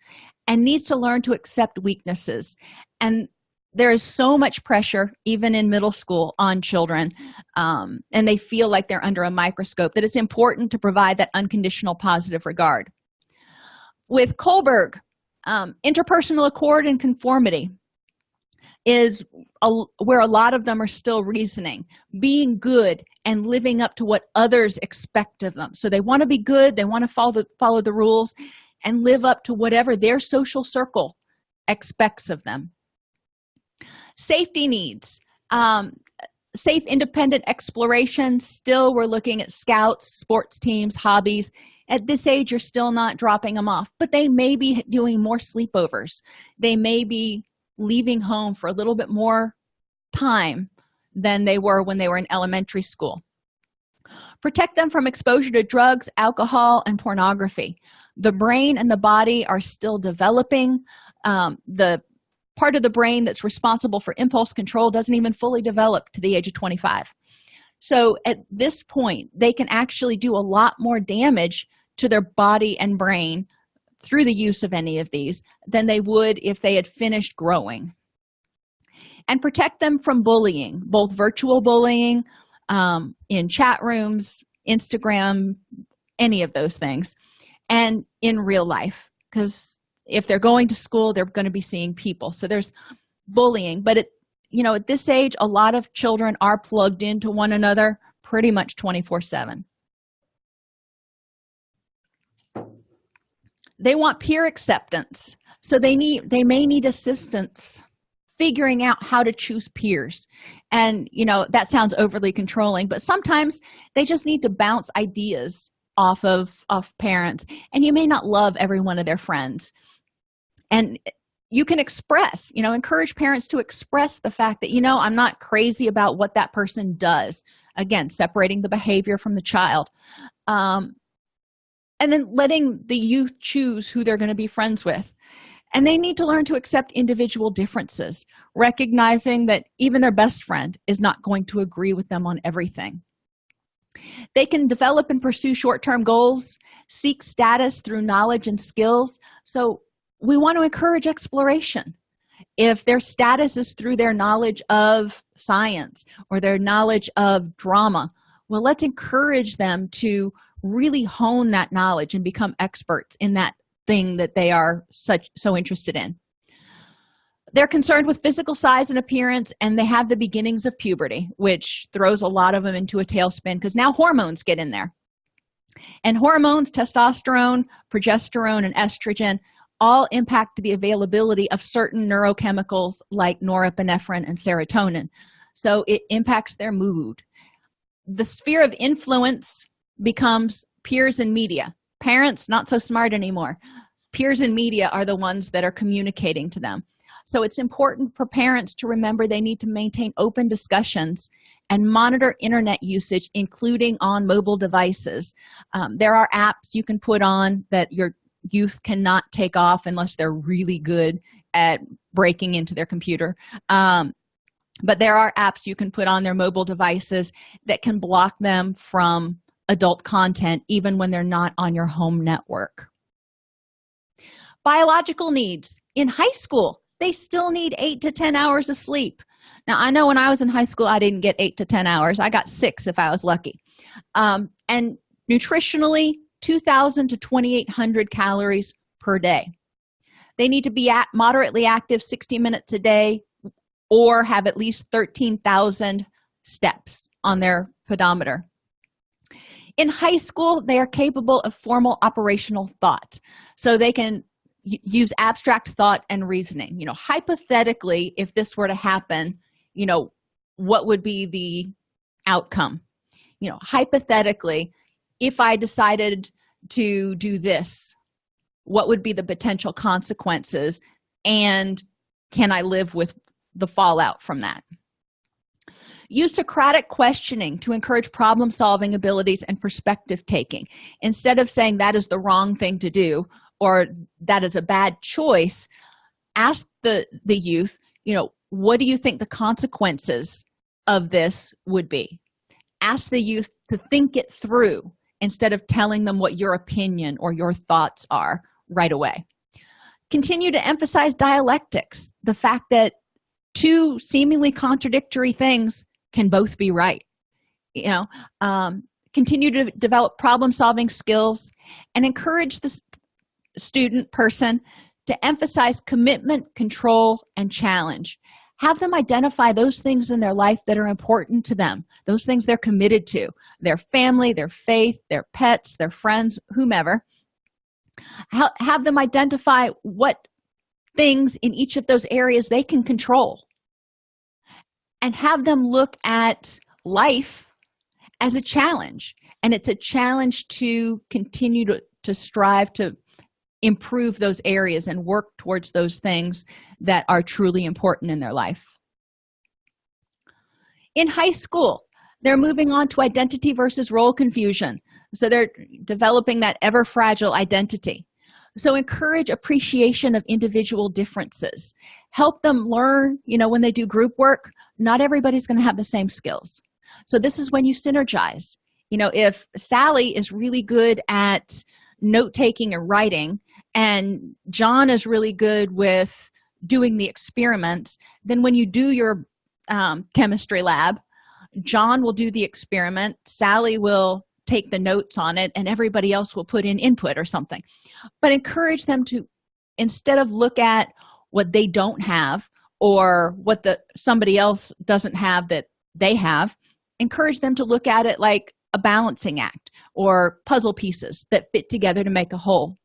and needs to learn to accept weaknesses. And there is so much pressure even in middle school on children um, and they feel like they're under a microscope that it's important to provide that unconditional positive regard. With kohlberg um, interpersonal accord and conformity is a, where a lot of them are still reasoning being good and living up to what others expect of them. So they want to be good they want to follow the, follow the rules and live up to whatever their social circle expects of them. Safety needs. Um, safe independent exploration. Still we're looking at scouts sports teams hobbies. At this age you're still not dropping them off but they may be doing more sleepovers. They may be leaving home for a little bit more time than they were when they were in elementary school. Protect them from exposure to drugs alcohol and pornography. The brain and the body are still developing. Um, the part of the brain that's responsible for impulse control doesn't even fully develop to the age of 25 so at this point they can actually do a lot more damage to their body and brain through the use of any of these than they would if they had finished growing. And protect them from bullying both virtual bullying um, in chat rooms instagram any of those things and in real life. Because if they're going to school they're going to be seeing people. So there's bullying but it you know at this age a lot of children are plugged into one another pretty much 24 7 they want peer acceptance. So they need they may need assistance figuring out how to choose peers. And you know that sounds overly controlling but sometimes they just need to bounce ideas off of off parents. And you may not love every one of their friends. And you can express you know encourage parents to express the fact that you know i'm not crazy about what that person does. Again separating the behavior from the child. Um, and then letting the youth choose who they're going to be friends with. And they need to learn to accept individual differences recognizing that even their best friend is not going to agree with them on everything. They can develop and pursue short-term goals seek status through knowledge and skills. So we want to encourage exploration. If their status is through their knowledge of science or their knowledge of drama well let's encourage them to really hone that knowledge and become experts in that thing that they are such so interested in. They're concerned with physical size and appearance and they have the beginnings of puberty which throws a lot of them into a tailspin because now hormones get in there. And hormones testosterone progesterone and estrogen all impact the availability of certain neurochemicals like norepinephrine and serotonin. So it impacts their mood. The sphere of influence becomes peers and media. Parents not so smart anymore. Peers and media are the ones that are communicating to them. So it's important for parents to remember they need to maintain open discussions and monitor internet usage including on mobile devices. Um, there are apps you can put on that your youth cannot take off unless they're really good at breaking into their computer. Um, but there are apps you can put on their mobile devices that can block them from adult content even when they're not on your home network. Biological needs. In high school they still need eight to ten hours of sleep. Now i know when i was in high school i didn't get eight to ten hours. I got six if i was lucky. Um, and nutritionally 2000 to 2800 calories per day. They need to be at moderately active 60 minutes a day or have at least 13,000 steps on their pedometer in high school they are capable of formal operational thought. So they can use abstract thought and reasoning. You know hypothetically if this were to happen you know what would be the outcome? You know hypothetically if i decided to do this what would be the potential consequences and can i live with the fallout from that use socratic questioning to encourage problem solving abilities and perspective taking. Instead of saying that is the wrong thing to do or that is a bad choice ask the the youth you know what do you think the consequences of this would be? Ask the youth to think it through instead of telling them what your opinion or your thoughts are right away. Continue to emphasize dialectics the fact that two seemingly contradictory things can both be right you know? Um, continue to develop problem solving skills and encourage the student person to emphasize commitment control and challenge. Have them identify those things in their life that are important to them those things they're committed to their family their faith their pets their friends whomever. Have them identify what things in each of those areas they can control and have them look at life as a challenge. And it's a challenge to continue to, to strive to improve those areas and work towards those things that are truly important in their life. In high school they're moving on to identity versus role confusion. So they're developing that ever fragile identity so encourage appreciation of individual differences. Help them learn you know when they do group work not everybody's going to have the same skills. So this is when you synergize. You know if sally is really good at note-taking and writing and john is really good with doing the experiments then when you do your um, chemistry lab john will do the experiment sally will take the notes on it and everybody else will put in input or something. But encourage them to instead of look at what they don't have or what the somebody else doesn't have that they have encourage them to look at it like a balancing act or puzzle pieces that fit together to make a whole.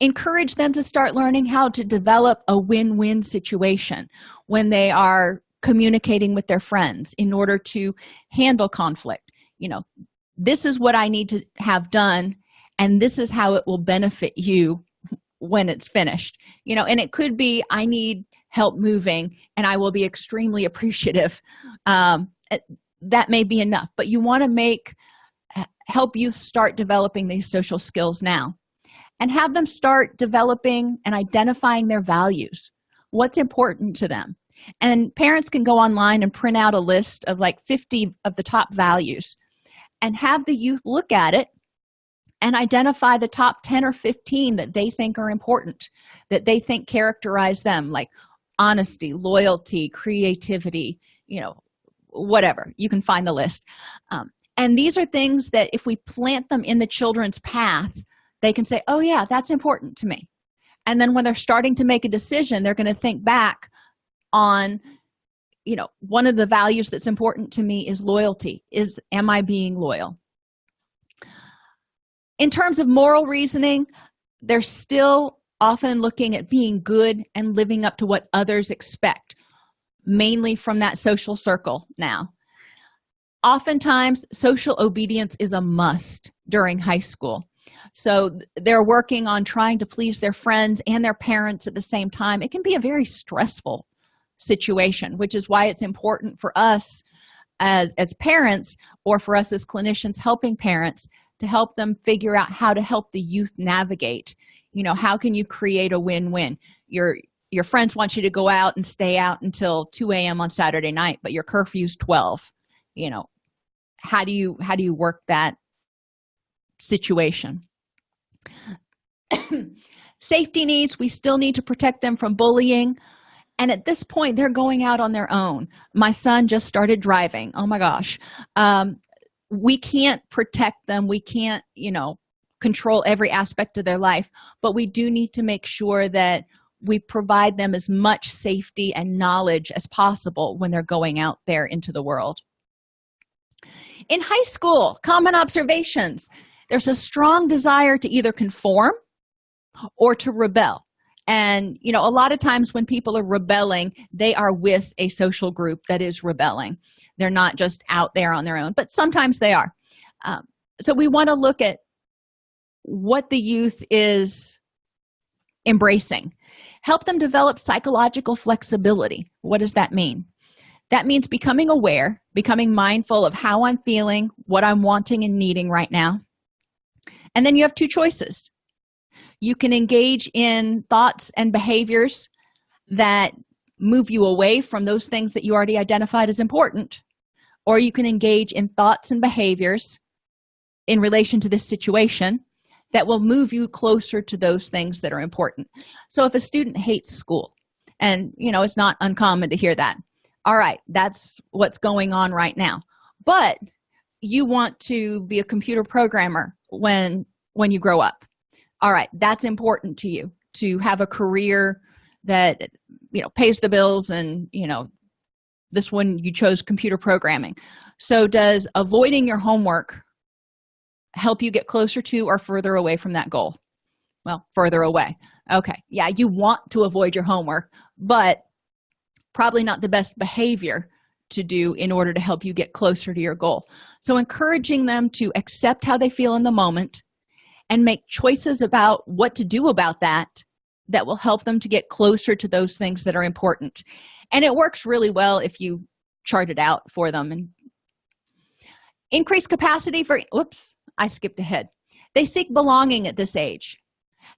Encourage them to start learning how to develop a win-win situation when they are communicating with their friends in order to handle conflict. You know this is what i need to have done and this is how it will benefit you when it's finished. You know and it could be i need help moving and i will be extremely appreciative. Um, eh, that may be enough but you want to make help you start developing these social skills now. And have them start developing and identifying their values what's important to them. And parents can go online and print out a list of like 50 of the top values and have the youth look at it and identify the top 10 or 15 that they think are important that they think characterize them like honesty loyalty creativity you know whatever you can find the list. Um, and these are things that if we plant them in the children's path they can say oh yeah that's important to me. And then when they're starting to make a decision they're going to think back on you know one of the values that's important to me is loyalty is am i being loyal? In terms of moral reasoning they're still often looking at being good and living up to what others expect mainly from that social circle now. Oftentimes social obedience is a must during high school. So they're working on trying to please their friends and their parents at the same time. It can be a very stressful situation which is why it's important for us as as parents or for us as clinicians helping parents to help them figure out how to help the youth navigate. You know how can you create a win-win? Your your friends want you to go out and stay out until 2 a.m on saturday night but your curfew's 12 you know how do you how do you work that situation? Safety needs we still need to protect them from bullying and at this point they're going out on their own. My son just started driving. Oh my gosh. Um, we can't protect them. We can't you know control every aspect of their life but we do need to make sure that we provide them as much safety and knowledge as possible when they're going out there into the world. In high school common observations. There's a strong desire to either conform or to rebel and you know a lot of times when people are rebelling they are with a social group that is rebelling. They're not just out there on their own but sometimes they are. Um, so we want to look at what the youth is embracing. Help them develop psychological flexibility. What does that mean? That means becoming aware becoming mindful of how i'm feeling what i'm wanting and needing right now. And then you have two choices you can engage in thoughts and behaviors that move you away from those things that you already identified as important. Or you can engage in thoughts and behaviors in relation to this situation that will move you closer to those things that are important. So if a student hates school and you know it's not uncommon to hear that all right that's what's going on right now. But you want to be a computer programmer when when you grow up all right that's important to you to have a career that you know pays the bills and you know this one you chose computer programming. So does avoiding your homework help you get closer to or further away from that goal? Well further away. Okay yeah you want to avoid your homework but probably not the best behavior to do in order to help you get closer to your goal. So encouraging them to accept how they feel in the moment and make choices about what to do about that that will help them to get closer to those things that are important. And it works really well if you chart it out for them and increase capacity for whoops i skipped ahead. They seek belonging at this age.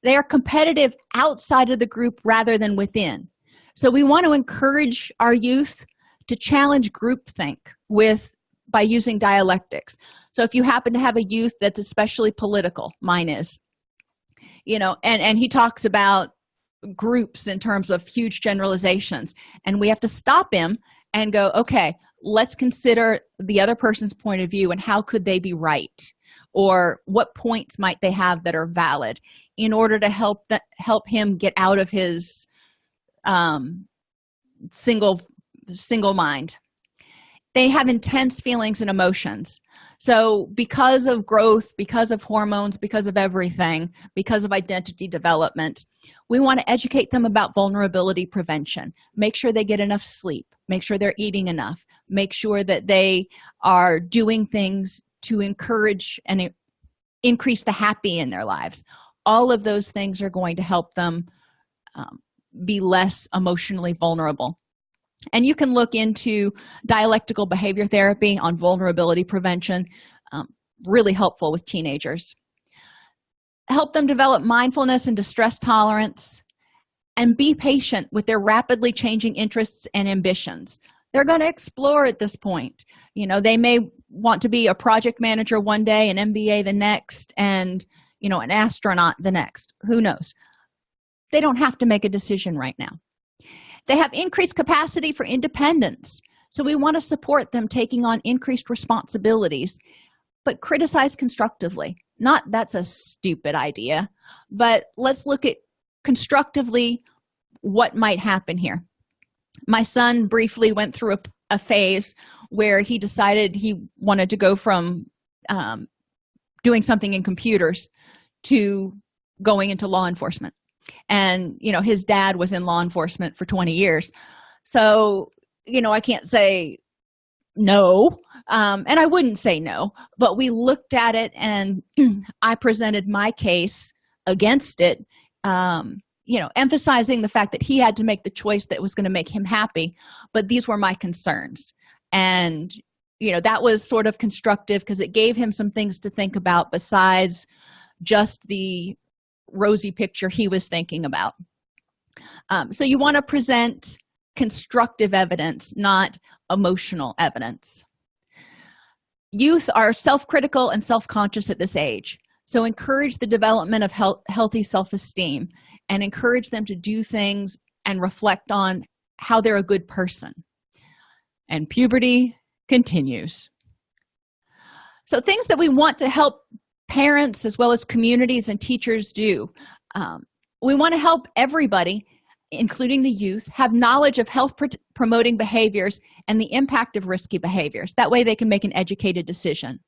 They are competitive outside of the group rather than within. So we want to encourage our youth to challenge groupthink with by using dialectics so if you happen to have a youth that's especially political mine is you know and and he talks about groups in terms of huge generalizations and we have to stop him and go okay let's consider the other person's point of view and how could they be right? Or what points might they have that are valid in order to help that help him get out of his um single single mind. They have intense feelings and emotions so because of growth because of hormones because of everything because of identity development we want to educate them about vulnerability prevention. Make sure they get enough sleep. Make sure they're eating enough. Make sure that they are doing things to encourage and increase the happy in their lives. All of those things are going to help them um, be less emotionally vulnerable and you can look into dialectical behavior therapy on vulnerability prevention um, really helpful with teenagers. Help them develop mindfulness and distress tolerance and be patient with their rapidly changing interests and ambitions. They're going to explore at this point. You know they may want to be a project manager one day an mba the next and you know an astronaut the next. Who knows? They don't have to make a decision right now they have increased capacity for independence. So we want to support them taking on increased responsibilities but criticize constructively. Not that's a stupid idea but let's look at constructively what might happen here. My son briefly went through a, a phase where he decided he wanted to go from um, doing something in computers to going into law enforcement and you know his dad was in law enforcement for 20 years. So you know i can't say no um, and i wouldn't say no but we looked at it and i presented my case against it um, you know emphasizing the fact that he had to make the choice that was going to make him happy but these were my concerns. And you know that was sort of constructive because it gave him some things to think about besides just the rosy picture he was thinking about. Um, so you want to present constructive evidence not emotional evidence. Youth are self-critical and self-conscious at this age. So encourage the development of health, healthy self-esteem and encourage them to do things and reflect on how they're a good person. And puberty continues. So things that we want to help parents as well as communities and teachers do. Um, we want to help everybody including the youth have knowledge of health pr promoting behaviors and the impact of risky behaviors. That way they can make an educated decision.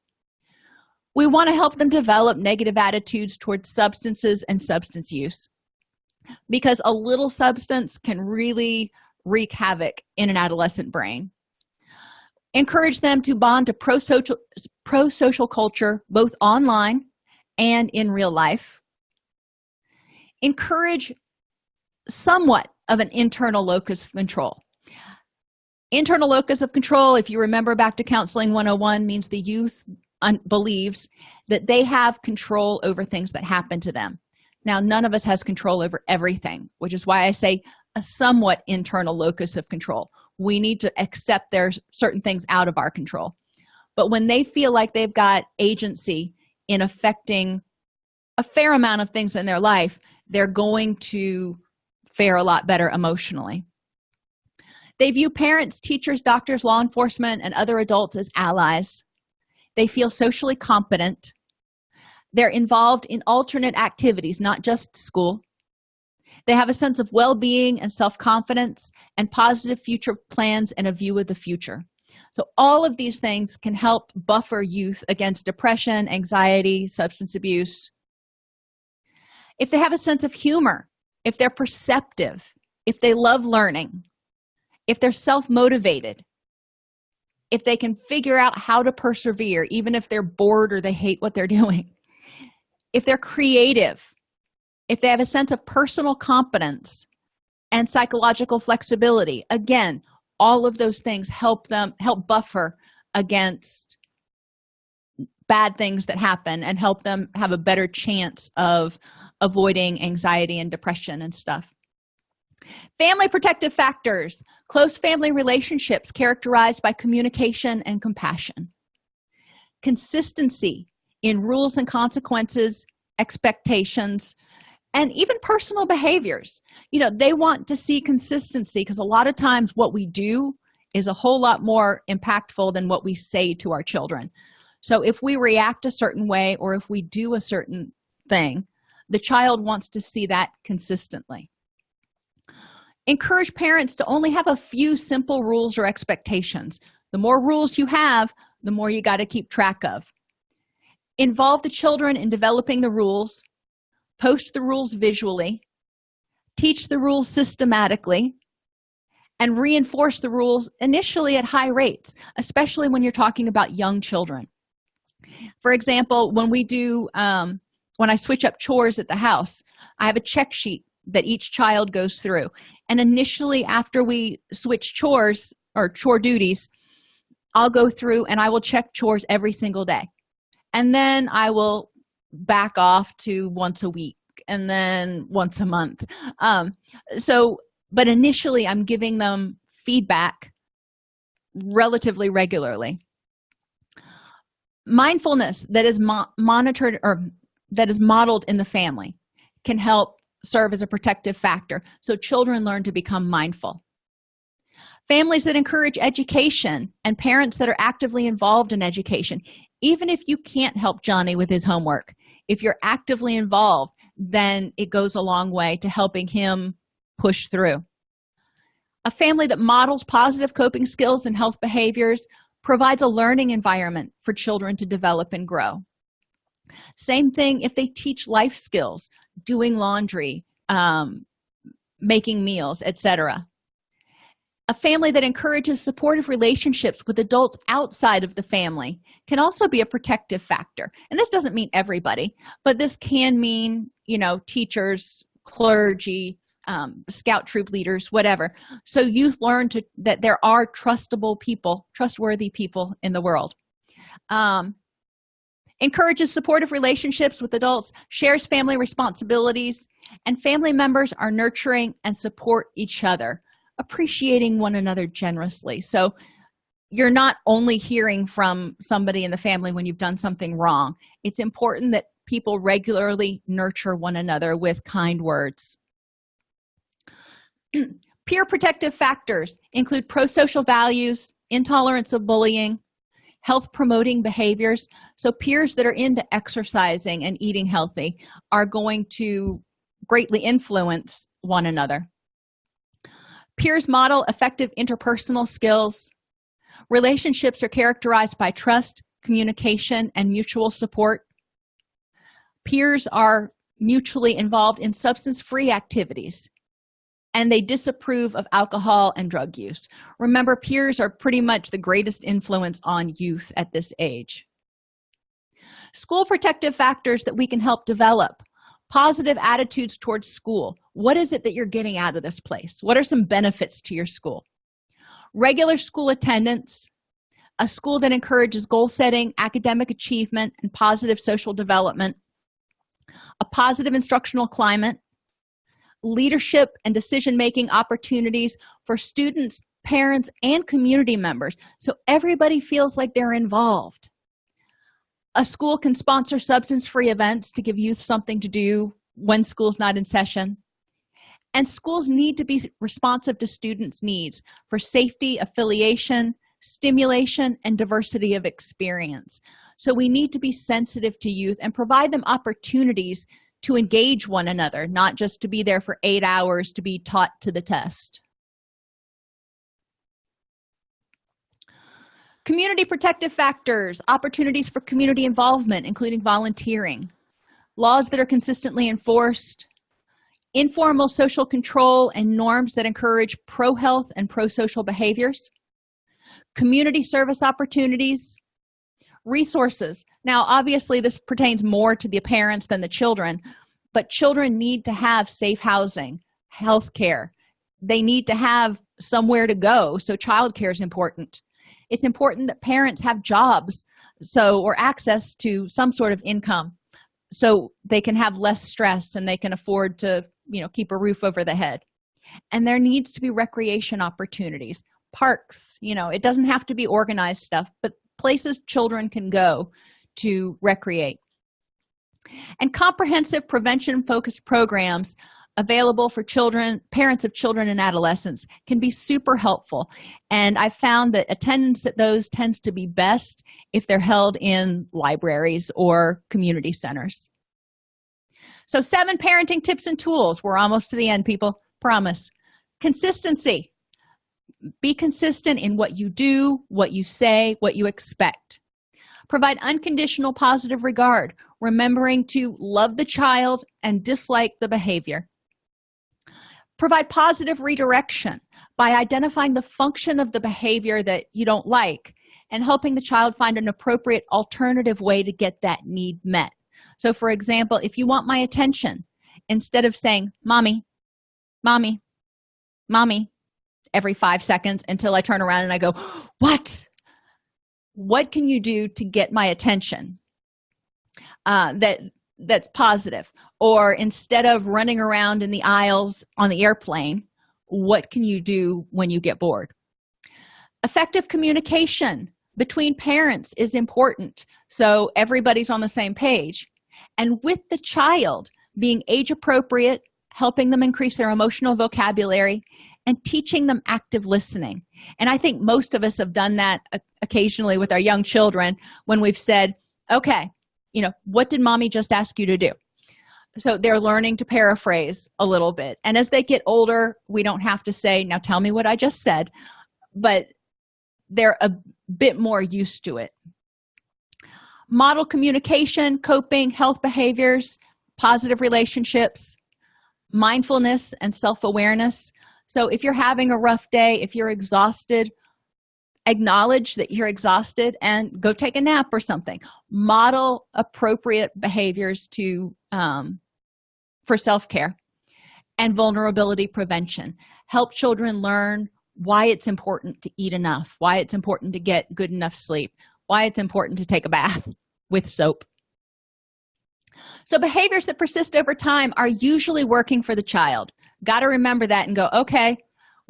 We want to help them develop negative attitudes towards substances and substance use because a little substance can really wreak havoc in an adolescent brain encourage them to bond to pro-social pro-social culture both online and in real life. Encourage somewhat of an internal locus of control. Internal locus of control if you remember back to counseling 101 means the youth believes that they have control over things that happen to them. Now none of us has control over everything which is why i say a somewhat internal locus of control we need to accept there's certain things out of our control. But when they feel like they've got agency in affecting a fair amount of things in their life they're going to fare a lot better emotionally. They view parents teachers doctors law enforcement and other adults as allies. They feel socially competent. They're involved in alternate activities not just school they have a sense of well-being and self-confidence and positive future plans and a view of the future. So all of these things can help buffer youth against depression anxiety substance abuse. If they have a sense of humor if they're perceptive if they love learning if they're self-motivated if they can figure out how to persevere even if they're bored or they hate what they're doing if they're creative if they have a sense of personal competence and psychological flexibility again all of those things help them help buffer against bad things that happen and help them have a better chance of avoiding anxiety and depression and stuff. Family protective factors. Close family relationships characterized by communication and compassion. Consistency in rules and consequences expectations and even personal behaviors. You know they want to see consistency because a lot of times what we do is a whole lot more impactful than what we say to our children. So if we react a certain way or if we do a certain thing the child wants to see that consistently. Encourage parents to only have a few simple rules or expectations. The more rules you have the more you got to keep track of. Involve the children in developing the rules post the rules visually teach the rules systematically and reinforce the rules initially at high rates especially when you're talking about young children. For example when we do um, when i switch up chores at the house i have a check sheet that each child goes through. And initially after we switch chores or chore duties i'll go through and i will check chores every single day. And then i will back off to once a week and then once a month. Um so but initially i'm giving them feedback relatively regularly. Mindfulness that is mo monitored or that is modeled in the family can help serve as a protective factor so children learn to become mindful. Families that encourage education and parents that are actively involved in education even if you can't help johnny with his homework if you're actively involved then it goes a long way to helping him push through. A family that models positive coping skills and health behaviors provides a learning environment for children to develop and grow. Same thing if they teach life skills doing laundry um, making meals etc a family that encourages supportive relationships with adults outside of the family can also be a protective factor. And this doesn't mean everybody but this can mean you know teachers clergy um, scout troop leaders whatever. So youth learn to that there are trustable people trustworthy people in the world. Um, encourages supportive relationships with adults shares family responsibilities and family members are nurturing and support each other appreciating one another generously. So you're not only hearing from somebody in the family when you've done something wrong. It's important that people regularly nurture one another with kind words. Peer protective factors include pro-social values intolerance of bullying health promoting behaviors. So peers that are into exercising and eating healthy are going to greatly influence one another peers model effective interpersonal skills. Relationships are characterized by trust communication and mutual support. Peers are mutually involved in substance-free activities and they disapprove of alcohol and drug use. Remember peers are pretty much the greatest influence on youth at this age. School protective factors that we can help develop positive attitudes towards school. What is it that you're getting out of this place? What are some benefits to your school? Regular school attendance a school that encourages goal setting academic achievement and positive social development a positive instructional climate leadership and decision-making opportunities for students parents and community members. So everybody feels like they're involved a school can sponsor substance-free events to give youth something to do when school's not in session. And schools need to be responsive to students needs for safety affiliation stimulation and diversity of experience. So we need to be sensitive to youth and provide them opportunities to engage one another not just to be there for eight hours to be taught to the test community protective factors opportunities for community involvement including volunteering. Laws that are consistently enforced. Informal social control and norms that encourage pro-health and pro-social behaviors. Community service opportunities. Resources. Now obviously this pertains more to the parents than the children but children need to have safe housing health care. They need to have somewhere to go so childcare is important it's important that parents have jobs so or access to some sort of income so they can have less stress and they can afford to you know keep a roof over the head. And there needs to be recreation opportunities parks you know it doesn't have to be organized stuff but places children can go to recreate. And comprehensive prevention focused programs available for children parents of children and adolescents can be super helpful. And i found that attendance at those tends to be best if they're held in libraries or community centers. So seven parenting tips and tools. We're almost to the end people. Promise. Consistency. Be consistent in what you do what you say what you expect. Provide unconditional positive regard remembering to love the child and dislike the behavior provide positive redirection by identifying the function of the behavior that you don't like and helping the child find an appropriate alternative way to get that need met. So for example if you want my attention instead of saying mommy mommy mommy every five seconds until i turn around and i go what? What can you do to get my attention? Uh, that that's positive or instead of running around in the aisles on the airplane what can you do when you get bored? Effective communication between parents is important so everybody's on the same page. And with the child being age appropriate helping them increase their emotional vocabulary and teaching them active listening. And i think most of us have done that occasionally with our young children when we've said okay you know what did mommy just ask you to do so they're learning to paraphrase a little bit. And as they get older we don't have to say now tell me what i just said but they're a bit more used to it. Model communication coping health behaviors positive relationships mindfulness and self-awareness. So if you're having a rough day if you're exhausted acknowledge that you're exhausted and go take a nap or something. Model appropriate behaviors to um, for self-care and vulnerability prevention. Help children learn why it's important to eat enough why it's important to get good enough sleep why it's important to take a bath with soap. So behaviors that persist over time are usually working for the child. Got to remember that and go okay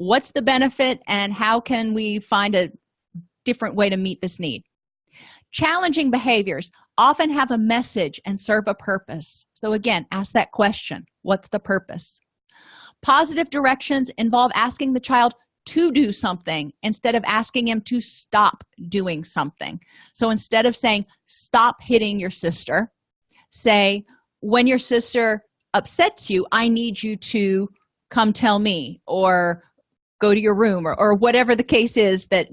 what's the benefit and how can we find a different way to meet this need? Challenging behaviors often have a message and serve a purpose. So again ask that question what's the purpose? Positive directions involve asking the child to do something instead of asking him to stop doing something. So instead of saying stop hitting your sister say when your sister upsets you i need you to come tell me or go to your room or, or whatever the case is that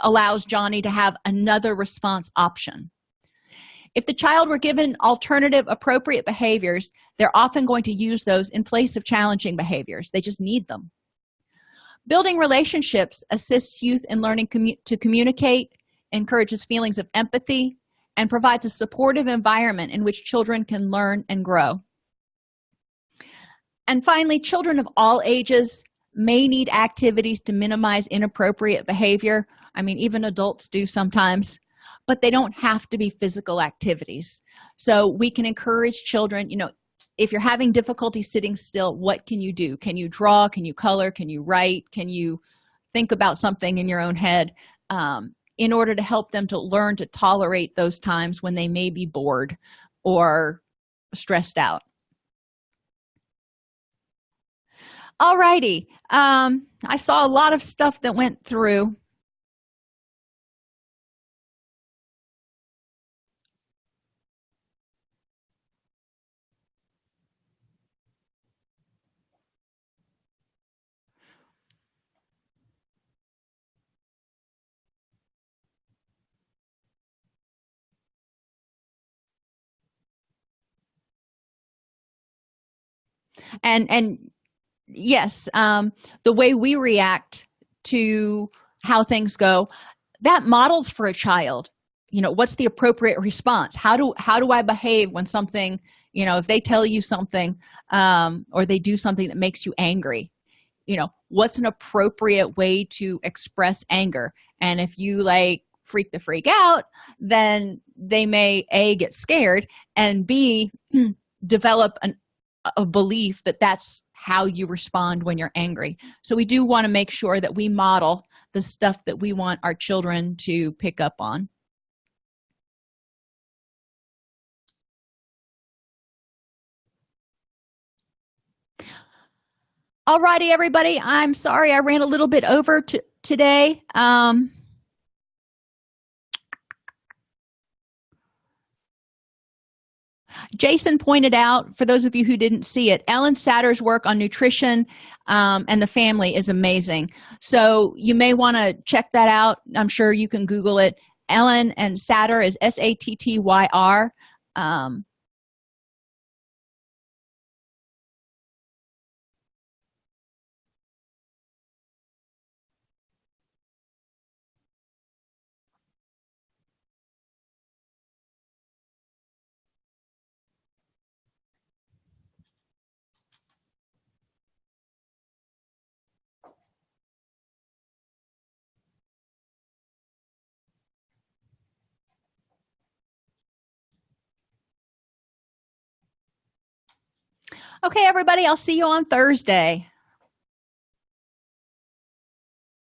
allows johnny to have another response option if the child were given alternative appropriate behaviors they're often going to use those in place of challenging behaviors. They just need them. Building relationships assists youth in learning commu to communicate encourages feelings of empathy and provides a supportive environment in which children can learn and grow. And finally children of all ages may need activities to minimize inappropriate behavior. I mean even adults do sometimes but they don't have to be physical activities. So we can encourage children you know if you're having difficulty sitting still what can you do? Can you draw? Can you color? Can you write? Can you think about something in your own head um, in order to help them to learn to tolerate those times when they may be bored or stressed out. All righty um i saw a lot of stuff that went through and and yes um the way we react to how things go that models for a child. You know what's the appropriate response? How do how do i behave when something you know if they tell you something um, or they do something that makes you angry you know what's an appropriate way to express anger? And if you like freak the freak out then they may a get scared and b develop an, a belief that that's how you respond when you're angry. So we do want to make sure that we model the stuff that we want our children to pick up on. Alrighty, everybody. I'm sorry i ran a little bit over to today. Um jason pointed out for those of you who didn't see it ellen satter's work on nutrition um, and the family is amazing. So you may want to check that out. I'm sure you can google it. Ellen and satter is s-a-t-t-y-r um, okay everybody i'll see you on thursday